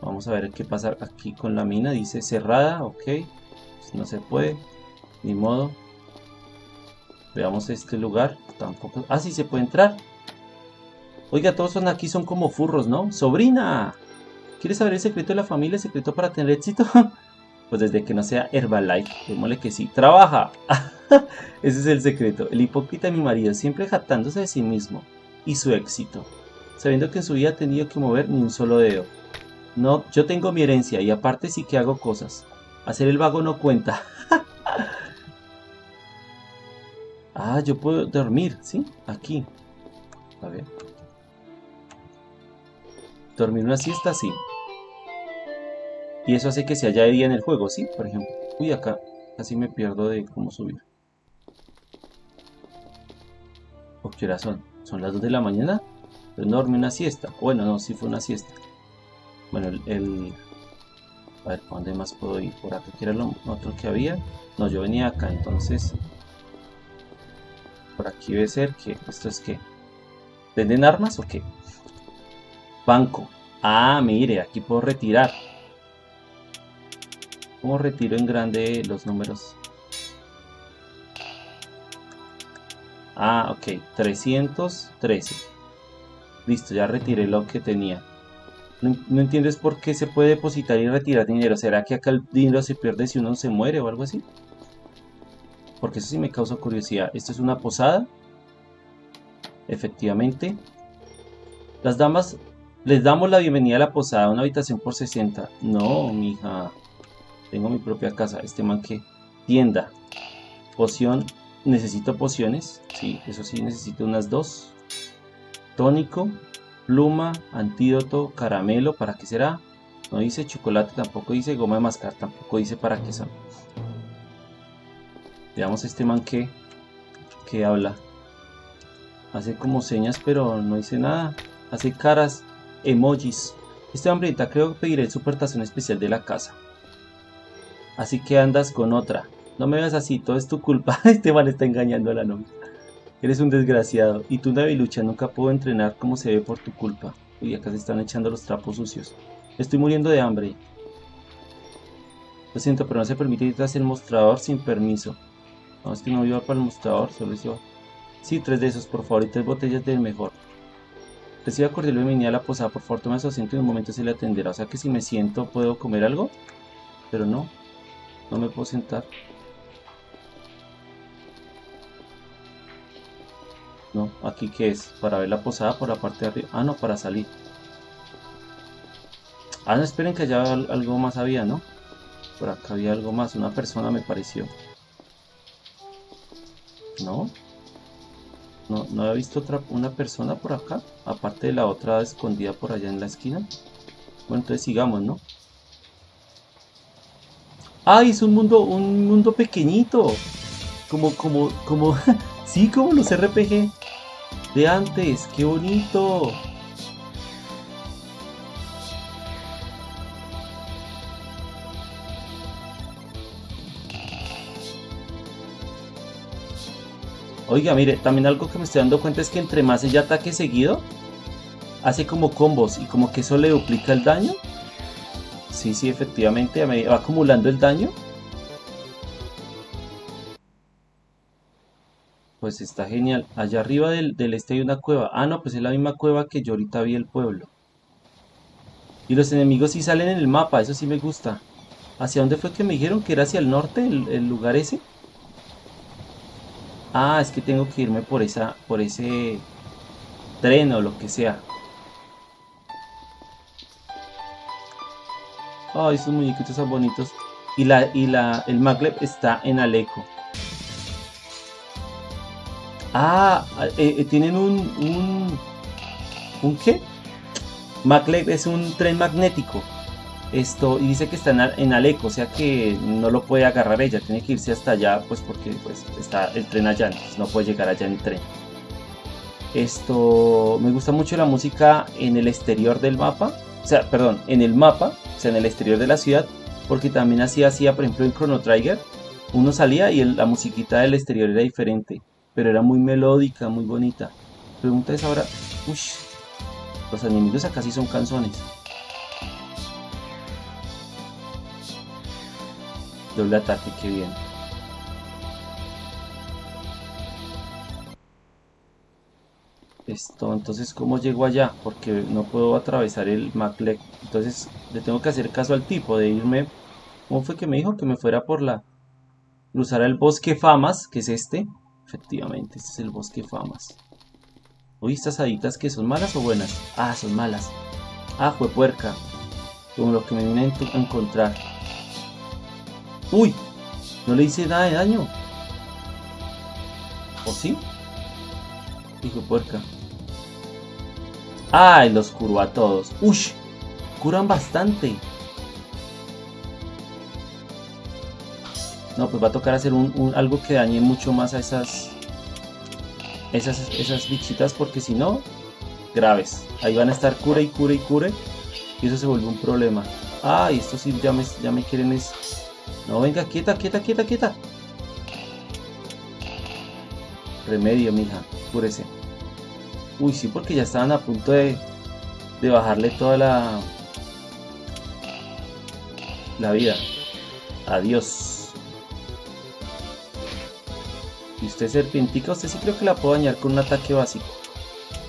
Vamos a ver qué pasa aquí con la mina. Dice cerrada, ok. Pues no se puede. Ni modo. Veamos este lugar. Tampoco. Ah, sí se puede entrar. Oiga, todos son aquí son como furros, ¿no? ¡Sobrina! ¿Quieres saber el secreto de la familia? ¿El secreto para tener éxito? pues desde que no sea Herbalife. Démosle que sí. ¡Trabaja! Ese es el secreto. El hipócrita de mi marido, siempre jactándose de sí mismo. Y su éxito sabiendo que en su vida ha tenido que mover ni un solo dedo. No, yo tengo mi herencia y aparte sí que hago cosas. Hacer el vago no cuenta. ah, yo puedo dormir, ¿sí? Aquí. A ver. Dormir una siesta, sí. Y eso hace que se haya de día en el juego, ¿sí? Por ejemplo. Uy, acá casi me pierdo de cómo subir. ¿O qué hora son? ¿Son las 2 de la mañana? Enorme una siesta. Bueno, no, si fue una siesta. Bueno, el, A ver, ¿por dónde más puedo ir? Por acá, que era lo otro que había. No, yo venía acá, entonces... Por aquí debe ser que... ¿Esto es qué? ¿Venden armas o qué? Banco. Ah, mire, aquí puedo retirar. ¿Cómo retiro en grande los números? Ah, ok. 313. Listo, ya retiré lo que tenía. No, entiendes por qué se puede depositar y retirar dinero. ¿Será que acá el dinero se pierde si uno se muere o algo así? Porque eso sí me causa curiosidad. ¿Esto es una posada? Efectivamente. Las damas, les damos la bienvenida a la posada, una habitación por 60. No, mija. Tengo mi propia casa. Este man que tienda. Poción. Necesito pociones. Sí, eso sí, necesito unas dos tónico, pluma, antídoto, caramelo, ¿para qué será? No dice chocolate, tampoco dice goma de mascar, tampoco dice para qué son. Veamos este man que, que habla. Hace como señas, pero no dice nada. Hace caras, emojis. Este hambrienta creo que pediré el supertación especial de la casa. Así que andas con otra. No me veas así, todo es tu culpa. Este man está engañando a la novia. Eres un desgraciado, y tú, Navilucha, nunca puedo entrenar como se ve por tu culpa. Uy, acá se están echando los trapos sucios. Estoy muriendo de hambre. Lo siento, pero no se permite ir tras el mostrador sin permiso. No, es que no iba para el mostrador, solo. Sí, tres de esos, por favor, y tres botellas del mejor. Reciba cordial bienvenida a la posada, por favor, tome su asiento y en un momento se le atenderá. O sea que si me siento, ¿puedo comer algo? Pero no, no me puedo sentar. No, aquí qué es, para ver la posada por la parte de arriba. Ah, no, para salir. Ah, no, esperen que allá algo más había, ¿no? Por acá había algo más, una persona me pareció. ¿No? No, no había visto otra, una persona por acá, aparte de la otra escondida por allá en la esquina. Bueno, entonces sigamos, ¿no? ¡Ay, es un mundo, un mundo pequeñito! Como, como, como, sí, como los RPG de antes, ¡qué bonito! Oiga, mire, también algo que me estoy dando cuenta es que entre más ella ataque seguido, hace como combos y como que eso le duplica el daño. Sí, sí, efectivamente, va acumulando el daño. Pues está genial. Allá arriba del, este hay una cueva. Ah, no, pues es la misma cueva que yo ahorita vi el pueblo. Y los enemigos sí salen en el mapa, eso sí me gusta. ¿Hacia dónde fue que me dijeron que era hacia el norte, el lugar ese? Ah, es que tengo que irme por esa, por ese tren o lo que sea. Ay, estos muñequitos son bonitos. Y la, y la, el maglev está en Aleco. Ah, eh, eh, tienen un, un, ¿un qué? Maglev es un tren magnético. Esto, y dice que está en, Aleco, o sea que no lo puede agarrar ella, tiene que irse hasta allá, pues porque pues, está el tren allá, no puede llegar allá en tren. Esto, me gusta mucho la música en el exterior del mapa, o sea, perdón, en el mapa, o sea, en el exterior de la ciudad, porque también así hacía, por ejemplo, en Chrono Trigger, uno salía y la musiquita del exterior era diferente, pero era muy melódica, muy bonita. Pregunta es ahora, uy, los enemigos acá sí son canzones. Doble ataque, qué bien. Esto, entonces, ¿cómo llego allá? Porque no puedo atravesar el Maclec. Entonces, le tengo que hacer caso al tipo de irme... ¿Cómo fue que me dijo? Que me fuera por la... Cruzar el bosque Famas, que es este. Efectivamente, este es el bosque Famas. Uy, estas haditas que son malas o buenas. Ah, son malas. Ah, fue puerca. Como lo que me vine a encontrar. Uy, no le hice nada de daño. ¿O sí? Hijo puerca. Ay, los curó a todos. Uy, curan bastante. No, pues va a tocar hacer un, algo que dañe mucho más a esas, esas, esas bichitas porque si no, graves. Ahí van a estar cura y cura y cure y eso se vuelve un problema. Ay, estos sí ya me, ya me quieren es no, venga, quieta, quieta, quieta, quieta. Remedio, mija. Cúrese. Uy, sí, porque ya estaban a punto de, de bajarle toda la... La vida. Adiós. Y usted serpentica, usted sí creo que la puedo dañar con un ataque básico.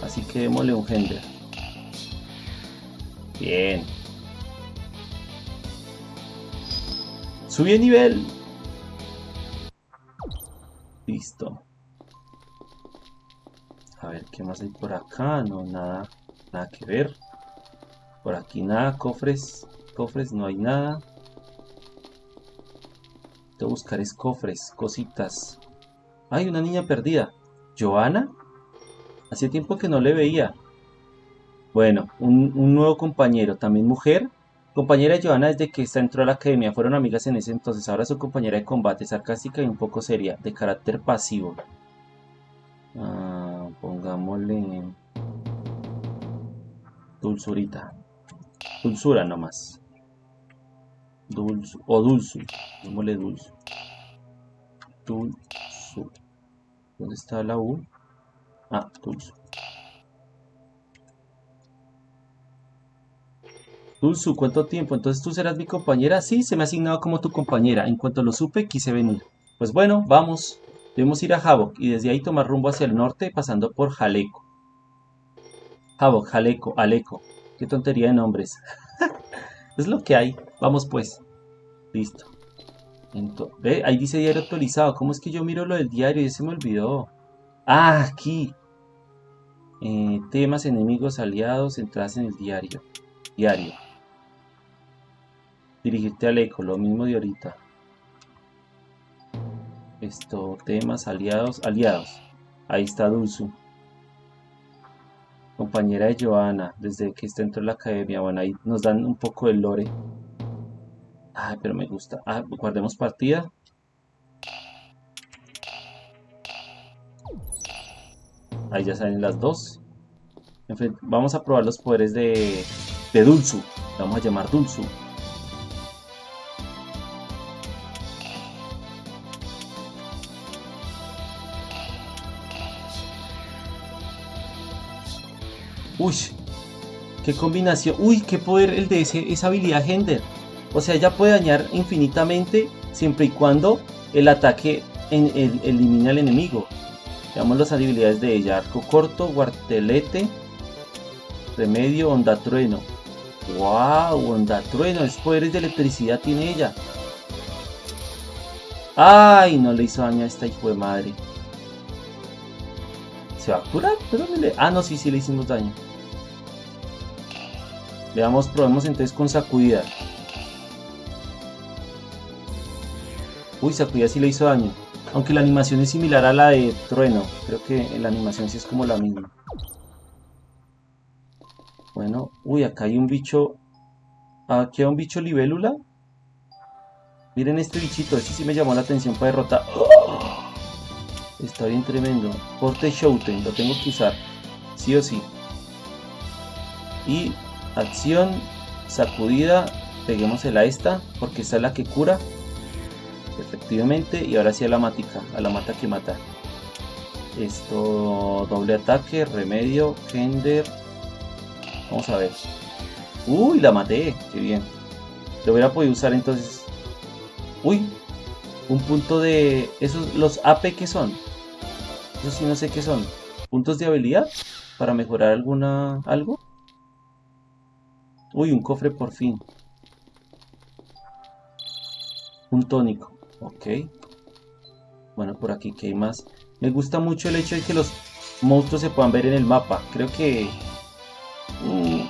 Así que démosle un gender. Bien. Subí de nivel. Listo. A ver, ¿qué más hay por acá? No, nada, nada que ver. Por aquí nada, cofres. Cofres, no hay nada. Tengo que buscar es cofres, cositas. Hay una niña perdida. ¿Joana? Hace tiempo que no le veía. Bueno, un, nuevo compañero, también mujer. Compañera de Johanna desde que entró a la academia, fueron amigas en ese entonces, ahora su compañera de combate, sarcástica y un poco seria, de carácter pasivo. Ah, pongámosle dulzurita. Dulzura nomás. O dulzu, pongámosle dulzu. Dulzu. ¿Dónde está la U? Ah, dulzu. Dulzu, ¿cuánto tiempo? Entonces tú serás mi compañera. Sí, se me ha asignado como tu compañera. En cuanto lo supe, quise venir. Pues bueno, vamos. Debemos ir a Havok y desde ahí tomar rumbo hacia el norte pasando por Jaleco. Havok, Jaleco, Aleco. Qué tontería de nombres. es lo que hay. Vamos pues. Listo. Ve, ahí dice diario actualizado. ¿Cómo es que yo miro lo del diario? Ya se me olvidó. Ah, aquí. Eh, temas, enemigos, aliados, entradas en el diario. Diario. Dirigirte al eco, lo mismo de ahorita. Esto, temas, aliados, aliados. Ahí está Dulzu. Compañera de Joana, desde que está dentro de la academia. Bueno, ahí nos dan un poco de lore. Ay, pero me gusta. Ah, guardemos partida. Ahí ya salen las dos. vamos a probar los poderes de, de Dulzu. Vamos a llamar Dulzu. Uy, qué combinación. Uy, qué poder el de ese, esa habilidad Hender. O sea, ya puede dañar infinitamente siempre y cuando el ataque en, elimine al enemigo. Veamos las habilidades de ella. Arco corto, guartelete, remedio, onda trueno. ¡Wow! Onda trueno. Es poderes de electricidad tiene ella. ¡Ay! No le hizo daño a esta hijo de madre. ¿Se va a curar? Pero. Ah, no, sí, sí le hicimos daño. Veamos, probemos entonces con sacudida. Uy, sacudida sí le hizo daño. Aunque la animación es similar a la de trueno. Creo que la animación sí es como la misma. Bueno, uy, acá hay un bicho. Aquí hay un bicho libélula. Miren este bichito, este sí me llamó la atención para derrotar. Está bien tremendo. Porte Shouten, lo tengo que usar. Sí o sí. Y acción, sacudida, peguémosela a esta, porque esta es la que cura. Efectivamente, y ahora sí a la matica, a la mata que mata. Esto, doble ataque, remedio, Kender. Vamos a ver. Uy, la maté, qué bien. Lo hubiera podido usar entonces. Uy, un punto de... Esos, los AP que son. Eso sí no sé qué son. Puntos de habilidad para mejorar alguna... algo. Uy, un cofre por fin. Un tónico. Ok. Bueno, por aquí que hay más. Me gusta mucho el hecho de que los monstruos se puedan ver en el mapa. Creo que... Mm,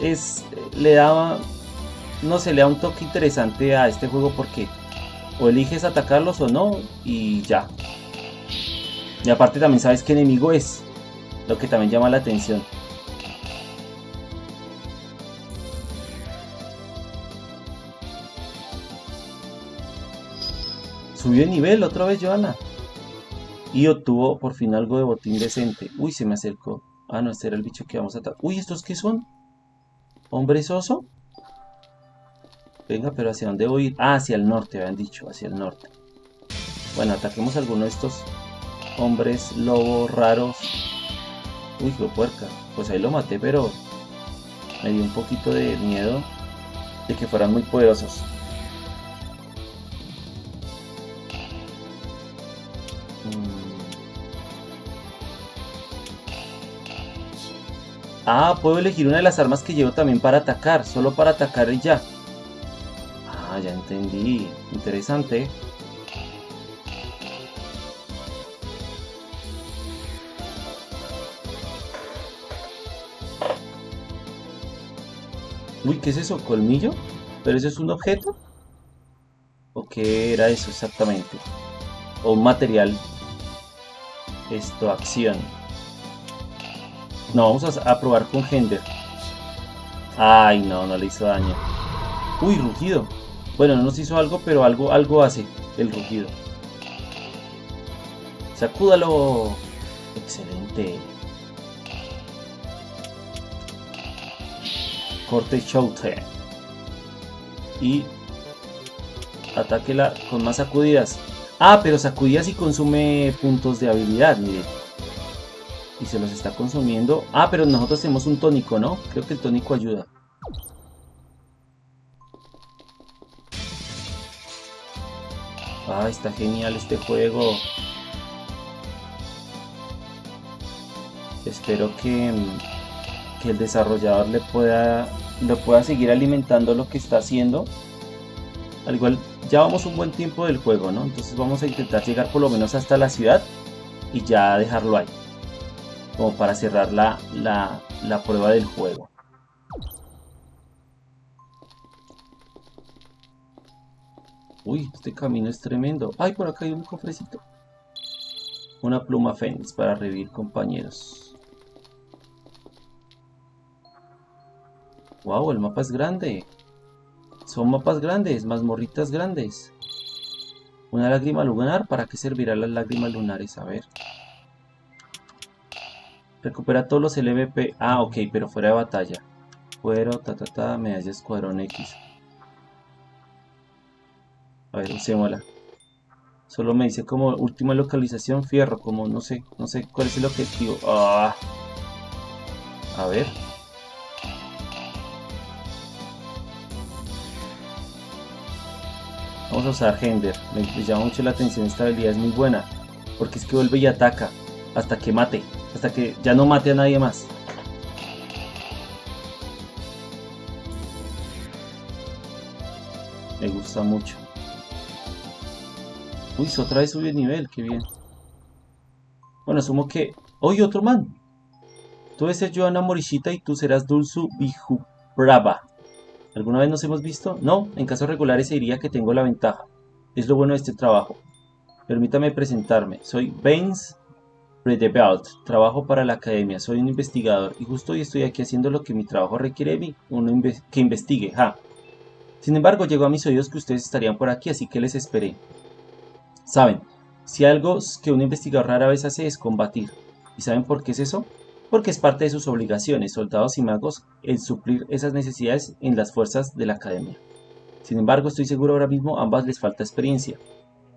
es... Le da... No se le da un toque interesante a este juego porque o eliges atacarlos o no y ya. Y aparte también sabes qué enemigo es, lo que también llama la atención. Subió de nivel otra vez Joana. Y obtuvo por fin algo de botín decente. Uy, se me acercó. Ah, no, este era el bicho que vamos a atacar. Uy, ¿estos qué son? ¿Hombre soso? Venga, pero ¿hacia dónde voy ir? Ah, hacia el norte, habían dicho, hacia el norte. Bueno, ataquemos a alguno de estos hombres lobos raros. Uy, qué puerca. Pues ahí lo maté, pero me dio un poquito de miedo de que fueran muy poderosos. Ah, puedo elegir una de las armas que llevo también para atacar, solo para atacar y ya. Ah, ya entendí. Interesante. Uy, ¿qué es eso? ¿Colmillo? ¿Pero eso es un objeto? ¿O qué era eso exactamente? ¿O un material? Esto, acción. No, vamos a, probar con Gender. Ay, no, no le hizo daño. Uy, rugido. Bueno, no nos hizo algo, pero algo, algo hace el rugido. Sacúdalo. Excelente. Corte Showtime. Y atáquela con más sacudidas. Ah, pero sacudidas y consume puntos de habilidad, mire y se los está consumiendo. Ah, pero nosotros tenemos un tónico, ¿no? Creo que el tónico ayuda. Ah, está genial este juego. Espero que, que el desarrollador le pueda, lo pueda seguir alimentando lo que está haciendo. Al igual, ya vamos un buen tiempo del juego, ¿no? Entonces vamos a intentar llegar por lo menos hasta la ciudad y ya dejarlo ahí. Como para cerrar la, la, la prueba del juego. Uy, este camino es tremendo. Ay, por acá hay un cofrecito. Una pluma fénix para revivir compañeros. Wow, el mapa es grande. Son mapas grandes, mazmorritas grandes. Una lágrima lunar. ¿Para qué servirá las lágrimas lunares? A ver. Recupera todos los LVP. Ah, ok, pero fuera de batalla. Fuero, ta ta ta, medalla escuadrón X. A ver, usémosla. Solo me dice como última localización fierro, como no sé, no sé cuál es el objetivo. Ah. A ver. Vamos a usar Hender. Me, llama mucho la atención, esta habilidad es muy buena. Porque es que vuelve y ataca. Hasta que mate. Hasta que ya no mate a nadie más. Me gusta mucho. Uy, otra vez subió el nivel, qué bien. Bueno, asumo que... ¡Oye, otro man! Tú ser Joana Morishita y tú serás Dulzu Brava. ¿Alguna vez nos hemos visto? No, en casos regulares se diría que tengo la ventaja. Es lo bueno de este trabajo. Permítame presentarme. Soy Baines Redebelt. Trabajo para la academia. Soy un investigador y justo hoy estoy aquí haciendo lo que mi trabajo requiere de mí. Uno que investigue. Ja. Sin embargo, llegó a mis oídos que ustedes estarían por aquí, así que les esperé. Saben, si algo que un investigador rara vez hace es combatir. ¿Y saben por qué es eso? Porque es parte de sus obligaciones, soldados y magos, el suplir esas necesidades en las fuerzas de la academia. Sin embargo, estoy seguro ahora mismo ambas les falta experiencia.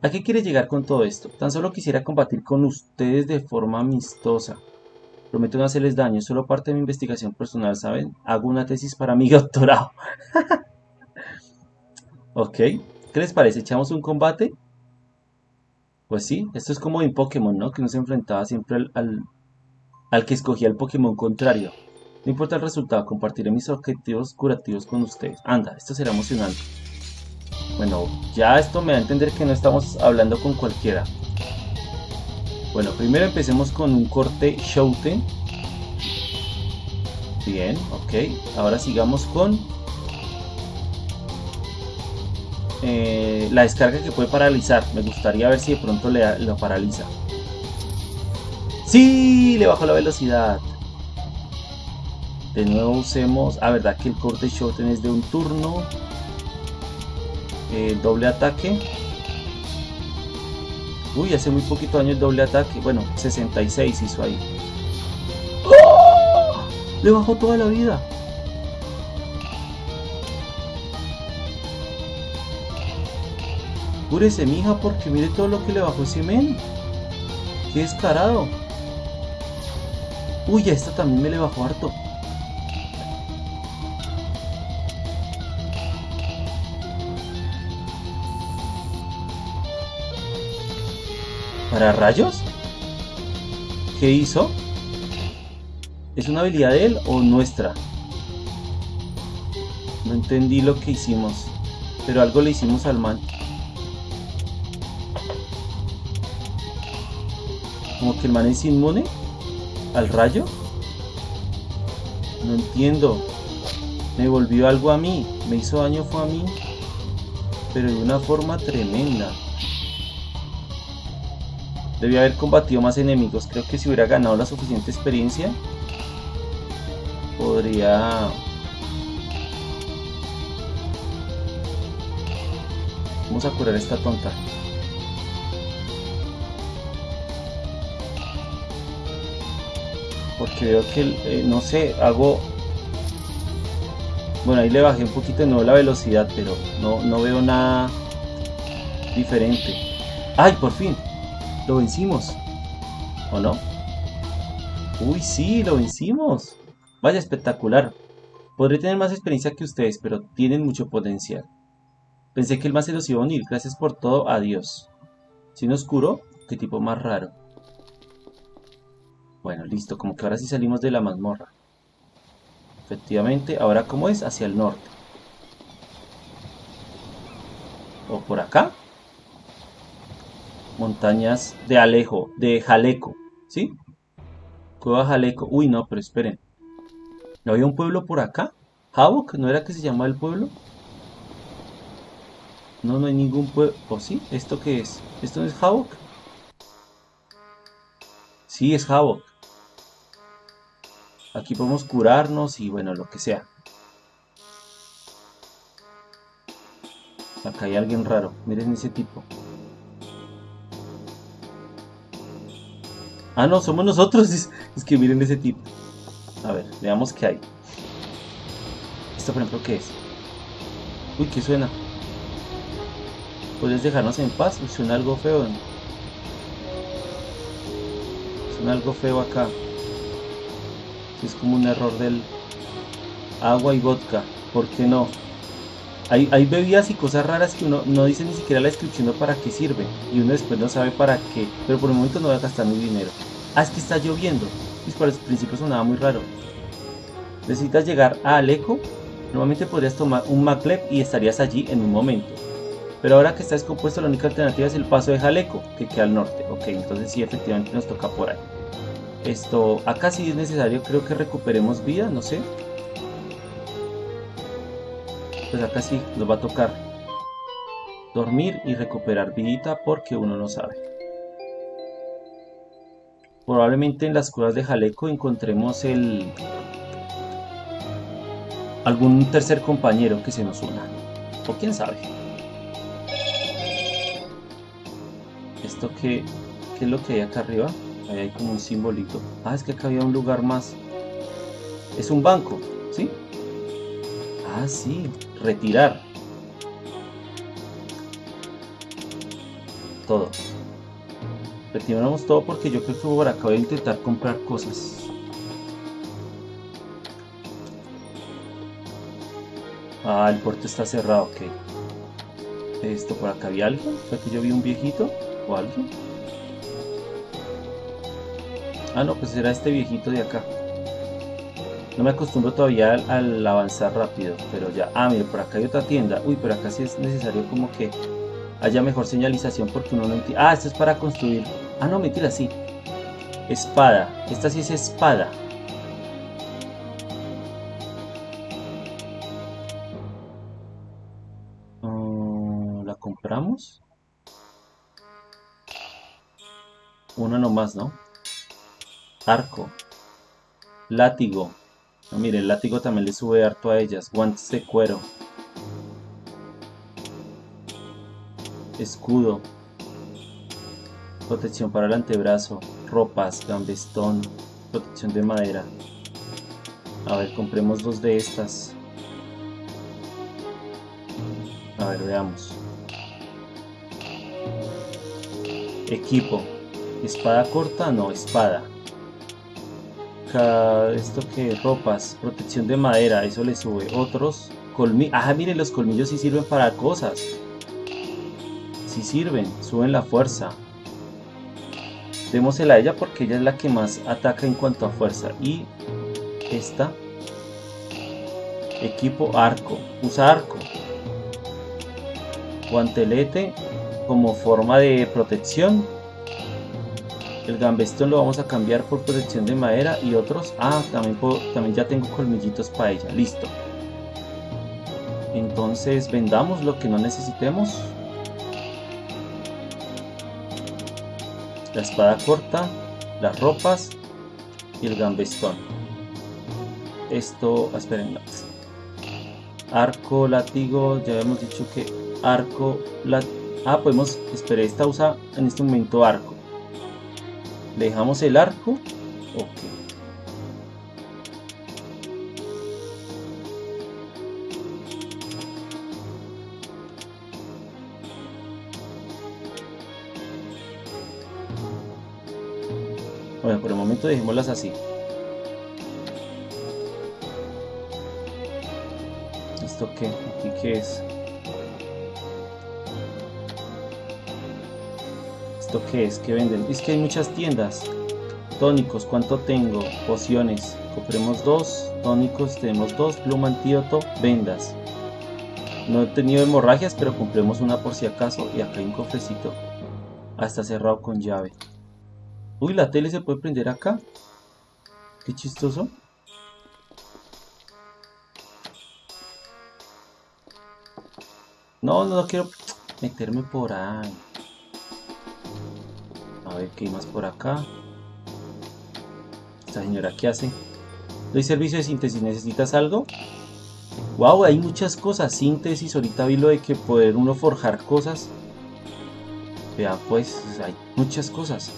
¿A qué quiere llegar con todo esto? Tan solo quisiera combatir con ustedes de forma amistosa. Prometo no hacerles daño, solo parte de mi investigación personal, ¿saben? Hago una tesis para mi doctorado. ok, ¿qué les parece? ¿Echamos un combate? Pues sí, esto es como en Pokémon, ¿no? Que uno se enfrentaba siempre al, al, que escogía el Pokémon contrario. No importa el resultado, compartiré mis objetivos curativos con ustedes. Anda, esto será emocionante. Bueno, ya esto me da a entender que no estamos hablando con cualquiera. Bueno, primero empecemos con un corte Shouten. Bien, ok. Ahora sigamos con eh, la descarga que puede paralizar. Me gustaría ver si de pronto le, lo paraliza. ¡Sí! Le bajó la velocidad. De nuevo usemos... Ah, verdad que el corte Shoten es de un turno. El doble ataque. Uy, hace muy poquito año el doble ataque. Bueno, 66 hizo ahí. ¡Oh! Le bajó toda la vida. Cúrese, mija, porque mire todo lo que le bajó ese men. Qué descarado. Uy, a esta también me le bajó harto. ¿Para rayos? ¿Qué hizo? ¿Es una habilidad de él o nuestra? No entendí lo que hicimos. Pero algo le hicimos al man. Como que el man es inmune al rayo. No entiendo. Me volvió algo a mí. Me hizo daño fue a mí. Pero de una forma tremenda. Debía haber combatido más enemigos. Creo que si hubiera ganado la suficiente experiencia, podría... Vamos a curar a esta tonta. porque veo que, eh, no sé, hago... Bueno, ahí le bajé un poquito de nuevo la velocidad, pero no, no veo nada diferente. ¡Ay, por fin! Lo vencimos. ¿O no? Uy, sí, lo vencimos. Vaya, espectacular. Podré tener más experiencia que ustedes, pero tienen mucho potencial. Pensé que el más se los iba a unir. Gracias por todo. Adiós. Sin oscuro. Qué tipo más raro. Bueno, listo. Como que ahora sí salimos de la mazmorra. Efectivamente. Ahora, ¿cómo es? Hacia el norte. O por acá. Montañas de Alejo. De Jaleco. ¿Sí? Cueva Jaleco. Uy, no, pero esperen. ¿No había un pueblo por acá? ¿Havok? ¿No era que se llamaba el pueblo? No, no hay ningún pueblo. ¿O sí? ¿Esto qué es? ¿Esto no es Havok? Sí, es Havok. Aquí podemos curarnos y bueno, lo que sea. Acá hay alguien raro. Miren ese tipo. Ah, no, somos nosotros. Es, que miren ese tipo. A ver, veamos qué hay. ¿Esto por ejemplo qué es? Uy, ¿qué suena? ¿Puedes dejarnos en paz? Suena algo feo. Suena algo feo acá. Es como un error del agua y vodka. ¿Por qué no? Hay, hay, bebidas y cosas raras que uno no dice ni siquiera la descripción de para qué sirve. Y uno después no sabe para qué. Pero por el momento no voy a gastar mi dinero. Ah, es que está lloviendo. Pues por el principio sonaba muy raro. Necesitas llegar a Aleco. Normalmente podrías tomar un maglev y estarías allí en un momento. Pero ahora que está descompuesto, la única alternativa es el paso de Jaleco, que queda al norte. Ok, entonces sí, efectivamente nos toca por ahí. Esto, acá sí es necesario, creo que recuperemos vida, no sé. Pues acá sí nos va a tocar dormir y recuperar vidita porque uno no sabe. Probablemente en las cuevas de Jaleco encontremos el algún tercer compañero que se nos una. O quién sabe. ¿Esto qué, qué es lo que hay acá arriba? Ahí hay como un simbolito. Ah, es que acá había un lugar más. Es un banco, ¿sí? Ah, sí. Retirar. Todo. Retiramos todo porque yo creo que por acá voy a intentar comprar cosas. Ah, el puerto está cerrado, ok. Esto por acá había algo. ¿Fue que yo vi un viejito o algo? Ah, no, pues era este viejito de acá. No me acostumbro todavía al, avanzar rápido, pero ya. Ah, mire, por acá hay otra tienda. Uy, pero acá sí es necesario como que haya mejor señalización porque uno no entiende. Ah, esto es para construir. Ah, no, mentira, sí. Espada. Esta sí es espada. Mm, ¿La compramos? Una nomás, ¿no? Arco. Látigo. No, mire, el látigo también le sube harto a ellas. Guantes de cuero. Escudo. Protección para el antebrazo. Ropas, gambestón. Protección de madera. A ver, compremos dos de estas. A ver, veamos. Equipo. Espada corta, no, espada esto que ropas, protección de madera, eso le sube. Otros colmillos. Ah, miren, los colmillos sí sirven para cosas. Sí sirven, suben la fuerza. Démosela a ella porque ella es la que más ataca en cuanto a fuerza. Y esta. Equipo arco. Usa arco. Guantelete como forma de protección el gambestón lo vamos a cambiar por protección de madera y otros. Ah, también, ya tengo colmillitos para ella. Listo. Entonces vendamos lo que no necesitemos. La espada corta, las ropas y el gambestón. Esto, esperen, arco, látigo, ya hemos dicho que arco, ah, podemos, esperar, esta usa en este momento arco dejamos el arco. Ok. Bueno por el momento dejémoslas así. Esto qué aquí qué es ¿Esto qué es? ¿Qué venden? Es que hay muchas tiendas. Tónicos, ¿cuánto tengo? Pociones. Compremos dos. Tónicos, tenemos dos. Pluma antídoto, vendas. No he tenido hemorragias, pero compremos una por si acaso. Y acá hay un cofrecito. Está cerrado con llave. Uy, la tele se puede prender acá. Qué chistoso. No, no, quiero meterme por ahí. Ver qué más por acá. Esta señora, ¿qué hace? Doy servicio de síntesis. ¿Necesitas algo? Wow, hay muchas cosas. Síntesis, ahorita vi lo de que poder uno forjar cosas. Vea, pues, hay muchas cosas.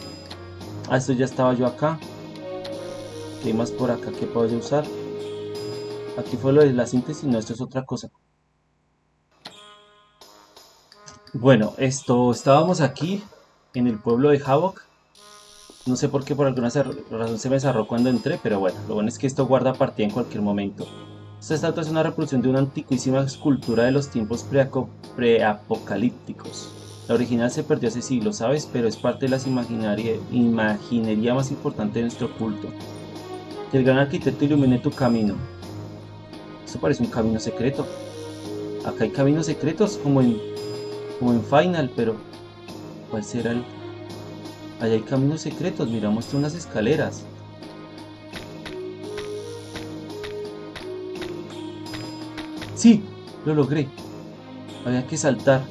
Ah, esto ya estaba yo acá. ¿Qué más por acá que puedo usar? Aquí fue lo de la síntesis, no, esto es otra cosa. Bueno, esto, estábamos aquí en el pueblo de Havok. No sé por qué, por alguna razón se me cerró cuando entré, pero bueno, lo bueno es que esto guarda partida en cualquier momento. Esta estatua es una reproducción de una antiquísima escultura de los tiempos preapocalípticos. La original se perdió hace siglos, ¿sabes? Pero es parte de la imaginería más importante de nuestro culto. Que el gran arquitecto ilumine tu camino. Esto parece un camino secreto. Acá hay caminos secretos como en como en Final, pero ¿cuál será el...? Allá hay caminos secretos, mira, muestra unas escaleras. Sí, lo logré. Había que saltar.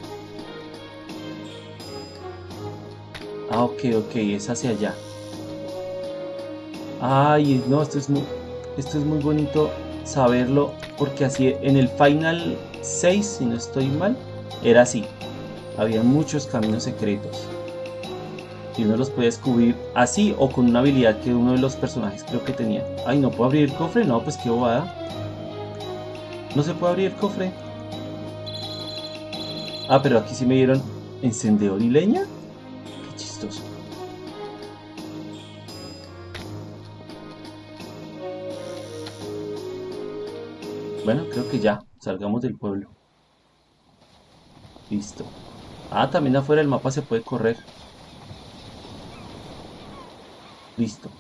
Ah, ok, ok, es hacia allá. Ay, no, esto es muy, esto es muy bonito saberlo, porque así en el Final 6, si no estoy mal, era así había muchos caminos secretos. Y uno los puede descubrir así o con una habilidad que uno de los personajes creo que tenía. Ay, ¿no puedo abrir el cofre? No, pues qué bobada. ¿No se puede abrir el cofre? Ah, pero aquí sí me dieron encendedor y leña. Qué chistoso. Bueno, creo que ya. Salgamos del pueblo. Listo. Ah, también afuera del mapa se puede correr. Listo.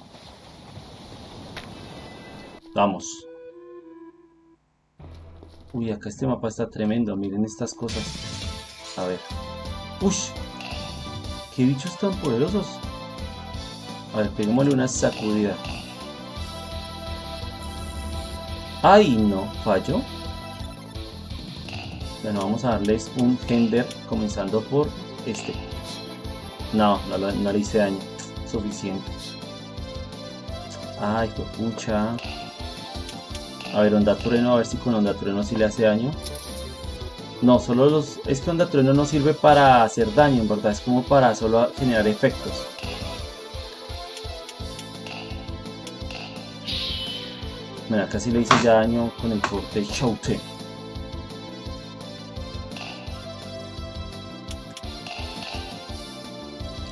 Vamos. Uy, acá este mapa está tremendo. Miren estas cosas. A ver. ¡Ush! ¡Qué bichos tan poderosos! A ver, peguémosle una sacudida. ¡Ay, no! ¿Falló? Bueno, vamos a darles un gender comenzando por este. No, no, le hice daño. Suficiente. Ay, pucha. A ver, onda trueno, a ver si con onda trueno sí le hace daño. No, solo los... Es que onda trueno no sirve para hacer daño, en verdad. Es como para solo generar efectos. Mira, casi le hice ya daño con el corte Shoute.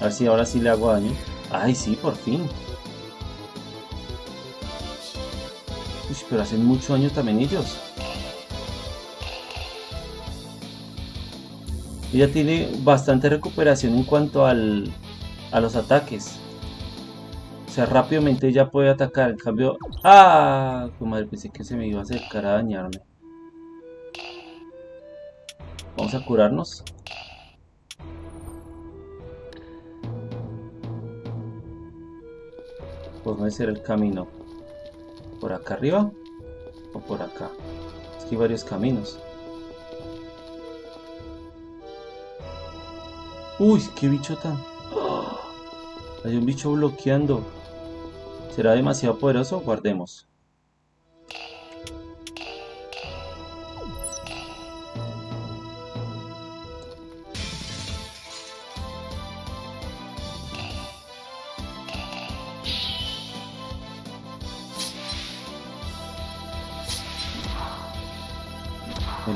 A ver si ahora sí le hago daño. Ay, sí, por fin. Uy, pero hacen mucho daño también ellos. Ella tiene bastante recuperación en cuanto al, a los ataques. O sea, rápidamente ella puede atacar. En cambio... ¡Ah! madre, pensé que se me iba a acercar a dañarme. Vamos a curarnos. No ser el camino. ¿Por acá arriba? ¿O por acá? Es que hay varios caminos. Uy, qué bicho tan... Hay un bicho bloqueando. ¿Será demasiado poderoso? Guardemos.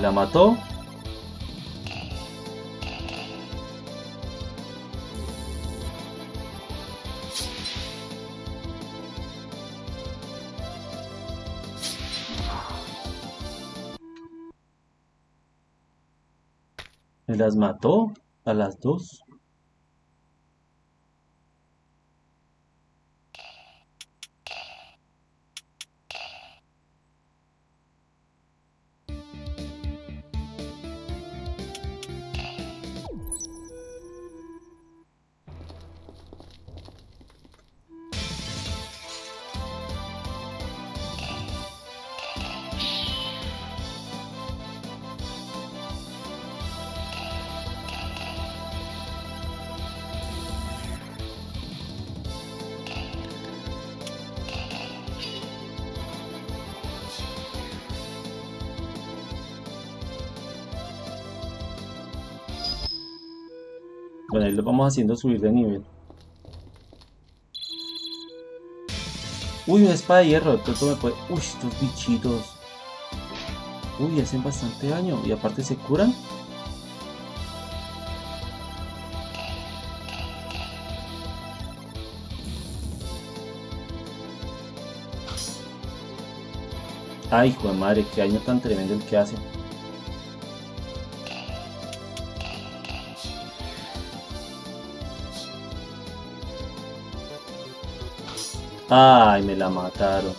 La mató. Me las mató a las dos. Bueno, ahí lo vamos haciendo subir de nivel. Uy, una espada de hierro, de pronto me puede... Uy, estos bichitos. Uy, hacen bastante daño. Y aparte se curan. Ay, hijo de madre, qué daño tan tremendo el que hace. Ay, me la mataron.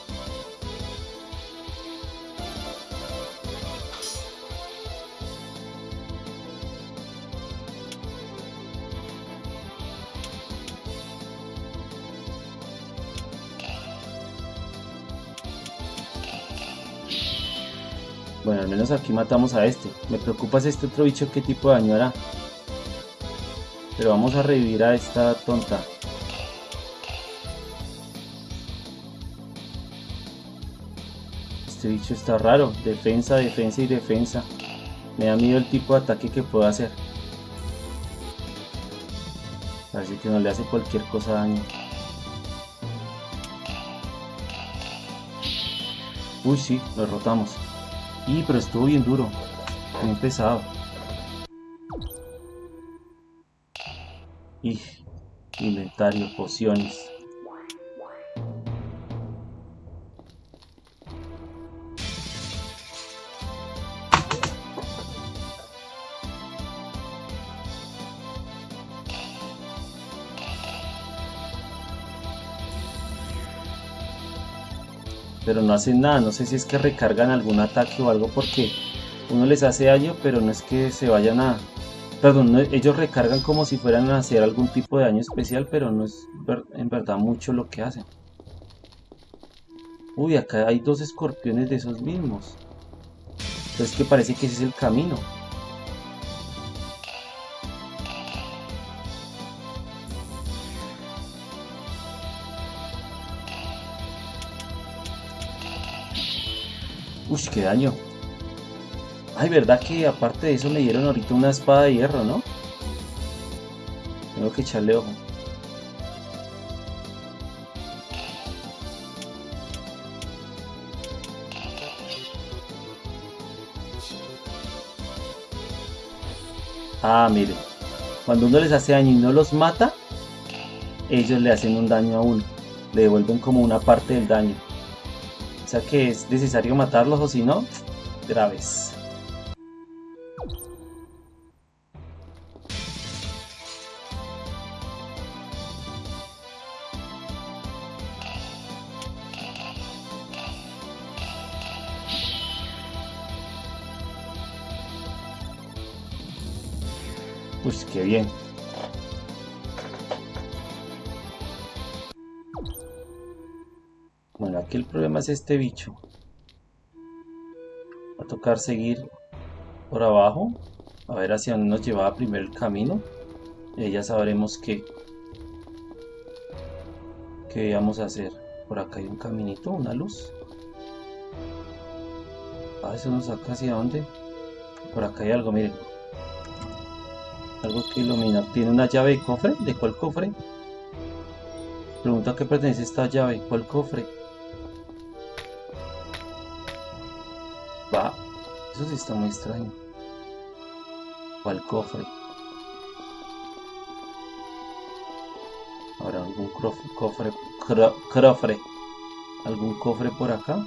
Bueno, al menos aquí matamos a este. Me preocupa es este otro bicho qué tipo de daño hará. Pero vamos a revivir a esta tonta. Este bicho está raro. Defensa, defensa y defensa. Me da miedo el tipo de ataque que puedo hacer. Parece que no le hace cualquier cosa daño. Uy, sí, lo derrotamos. Y, pero estuvo bien duro. Bien pesado. Y, inventario, pociones. Pero no hacen nada. No sé si es que recargan algún ataque o algo porque uno les hace daño, pero no es que se vayan a... Perdón, ellos recargan como si fueran a hacer algún tipo de daño especial, pero no es en verdad mucho lo que hacen. Uy, acá hay dos escorpiones de esos mismos. Entonces que parece que ese es el camino. Uy, qué daño. Ay, verdad que aparte de eso me dieron ahorita una espada de hierro, ¿no? Tengo que echarle ojo. Ah, mire. Cuando uno les hace daño y no los mata, ellos le hacen un daño a uno. Le devuelven como una parte del daño sea que es necesario matarlos o si no, graves. Es este bicho. Va a tocar seguir por abajo. A ver hacia dónde nos llevaba primero el camino. Y ya sabremos qué. ¿Qué vamos a hacer? Por acá hay un caminito, una luz. Ah, eso nos saca hacia dónde. Por acá hay algo, miren. Algo que ilumina. ¿Tiene una llave de cofre? ¿De cuál cofre? Pregunta a qué pertenece esta llave. ¿Cuál cofre? Va. Eso sí está muy extraño. ¿Cuál cofre? Ahora algún cofre, cofre, algún cofre por acá.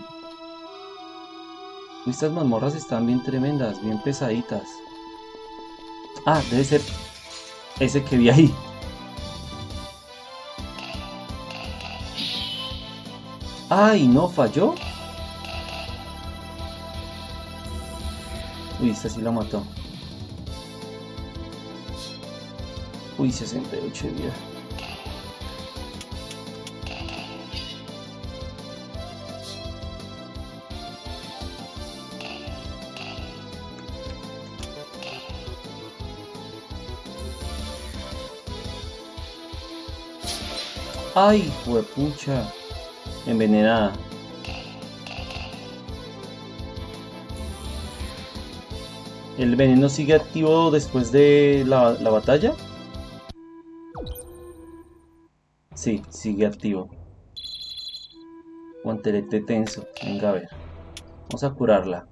Estas mazmorras están bien tremendas, bien pesaditas. Ah, debe ser ese que vi ahí. ¡Ay, no falló! Esta sí la mató. Uy, 68 de vida. ¡Ay, huepucha! Envenenada. ¿El veneno sigue activo después de la, batalla? Sí, sigue activo. Guantelete tenso. Venga a ver. Vamos a curarla.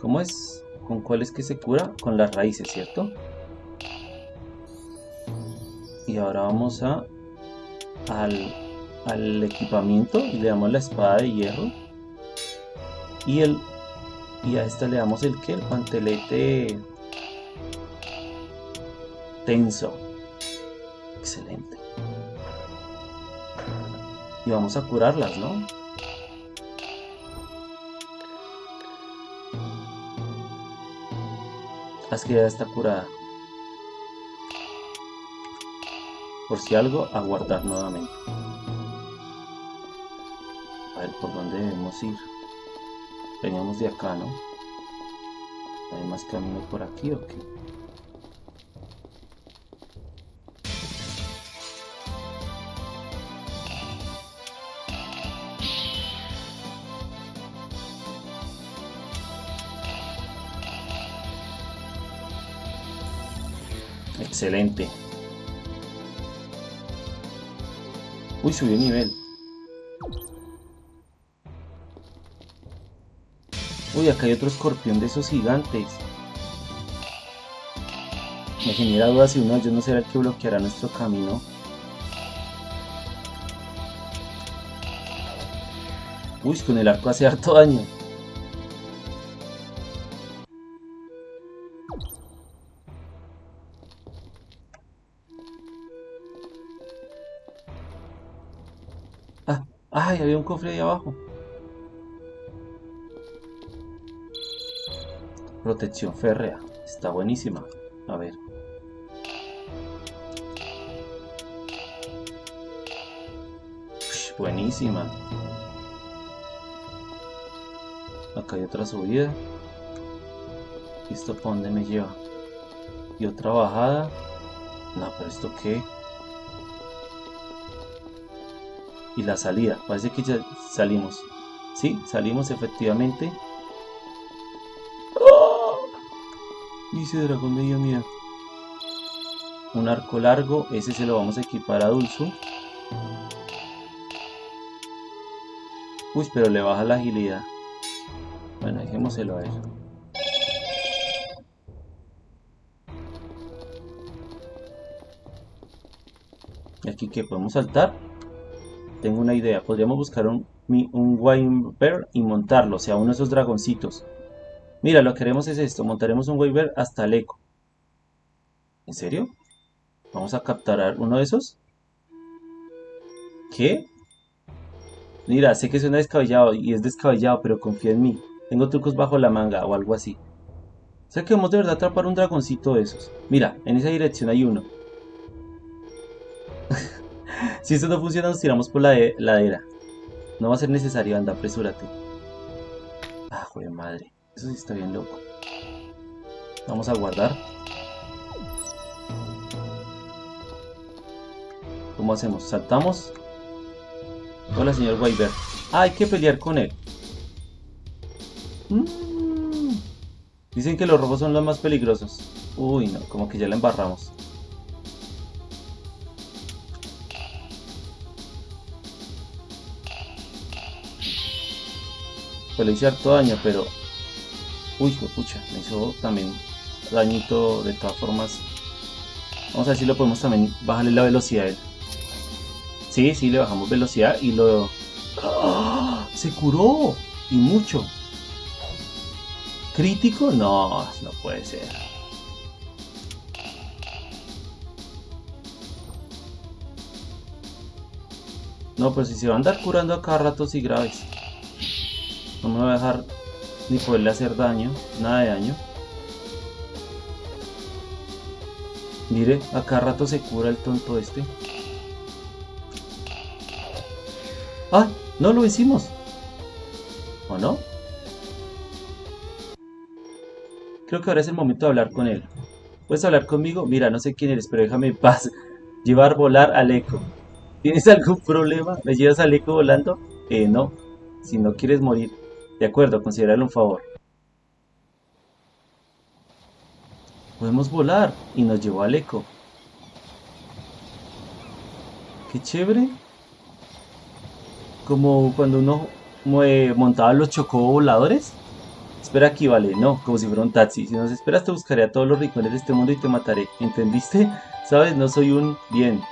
¿Cómo es? ¿Con cuál es que se cura? Con las raíces, ¿cierto? Y ahora vamos a al, al equipamiento y le damos la espada de hierro. Y el y a esta le damos el que el guantelete tenso. Excelente. Y vamos a curarlas, ¿no? Haz que ya está curada. Por si algo, a guardar nuevamente. A ver por dónde debemos ir. Veníamos de acá, ¿no? ¿Hay más camino por aquí o qué? Excelente. Uy, subió nivel. Uy, acá hay otro escorpión de esos gigantes. Me genera dudas si uno de ellos no será el que bloqueará nuestro camino. Uy, con el arco hace harto daño. ¡Ay! Había un cofre ahí abajo. Protección férrea. Está buenísima. A ver. buenísima. Acá hay otra subida. ¿Esto para dónde me lleva? Y otra bajada. No, pero ¿esto qué? y la salida. Parece que ya salimos. Sí, salimos efectivamente. Dice dragón de mía. Un arco largo, ese se lo vamos a equipar a Dulce. Uy, pero le baja la agilidad. Bueno, dejémoselo a ver. ¿Y aquí que podemos saltar? tengo una idea. Podríamos buscar un, un y montarlo, o sea, uno de esos dragoncitos. Mira, lo que haremos es esto. Montaremos un Wyvern hasta el eco. ¿En serio? Vamos a capturar uno de esos. ¿Qué? Mira, sé que suena descabellado y es descabellado, pero confía en mí. Tengo trucos bajo la manga o algo así. Sé que vamos de verdad atrapar un dragoncito de esos. Mira, en esa dirección hay uno. si esto no funciona, nos tiramos por la ladera. No va a ser necesario, anda, apresúrate. Ah, joder, madre. Eso sí está bien loco. Vamos a guardar. ¿Cómo hacemos? ¿Saltamos? Hola, señor Wyver. Ah, hay que pelear con él. Mm. Dicen que los robos son los más peligrosos. Uy, no, como que ya la embarramos. pues le hice harto daño, pero... Uy, pucha, me hizo también dañito de todas formas. Vamos a ver si lo podemos también bajarle la velocidad a él. Sí, sí, le bajamos velocidad y lo... ¡Ah! ¡Se curó! Y mucho. ¿Crítico? No, no puede ser. No, pero si se va a andar curando a cada rato y graves. No me voy a dejar ni poderle hacer daño, nada de daño. Mire, acá rato se cura el tonto este. ¡Ah! No lo hicimos. ¿O no? Creo que ahora es el momento de hablar con él. ¿Puedes hablar conmigo? Mira, no sé quién eres, pero déjame en paz. Llevar volar al eco. ¿Tienes algún problema? ¿Me llevas al eco volando? Eh, no. Si no quieres morir, de acuerdo, considerarle un favor. Podemos volar y nos llevó al eco. Qué chévere. Como cuando uno montaba los chocovoladores. Espera aquí, vale, no, como si fuera un taxi. Si nos esperas te buscaré a todos los rincones de este mundo y te mataré. ¿Entendiste? Sabes, no soy un bien.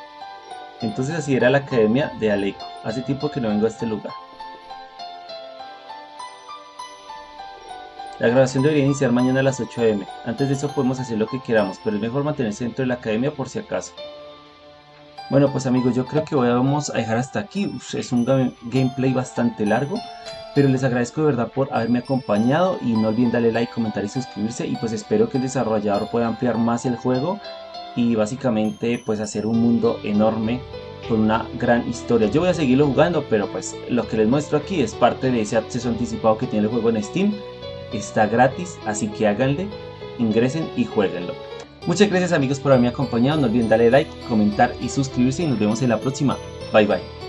Entonces así era la academia de Aleco. Hace tiempo que no vengo a este lugar. La grabación debería iniciar mañana a las 8 am. Antes de eso podemos hacer lo que queramos, pero es mejor mantenerse dentro de la academia por si acaso. Bueno pues amigos, yo creo que vamos a dejar hasta aquí. es un gameplay bastante largo, pero les agradezco de verdad por haberme acompañado y no olviden darle like, comentar y suscribirse y pues espero que el desarrollador pueda ampliar más el juego y básicamente pues hacer un mundo enorme con una gran historia. Yo voy a seguirlo jugando, pero pues lo que les muestro aquí es parte de ese acceso anticipado que tiene el juego en Steam. Está gratis, así que háganle, ingresen y jueguenlo. Muchas gracias amigos por haberme acompañado, no olviden darle like, comentar y suscribirse y nos vemos en la próxima. Bye bye.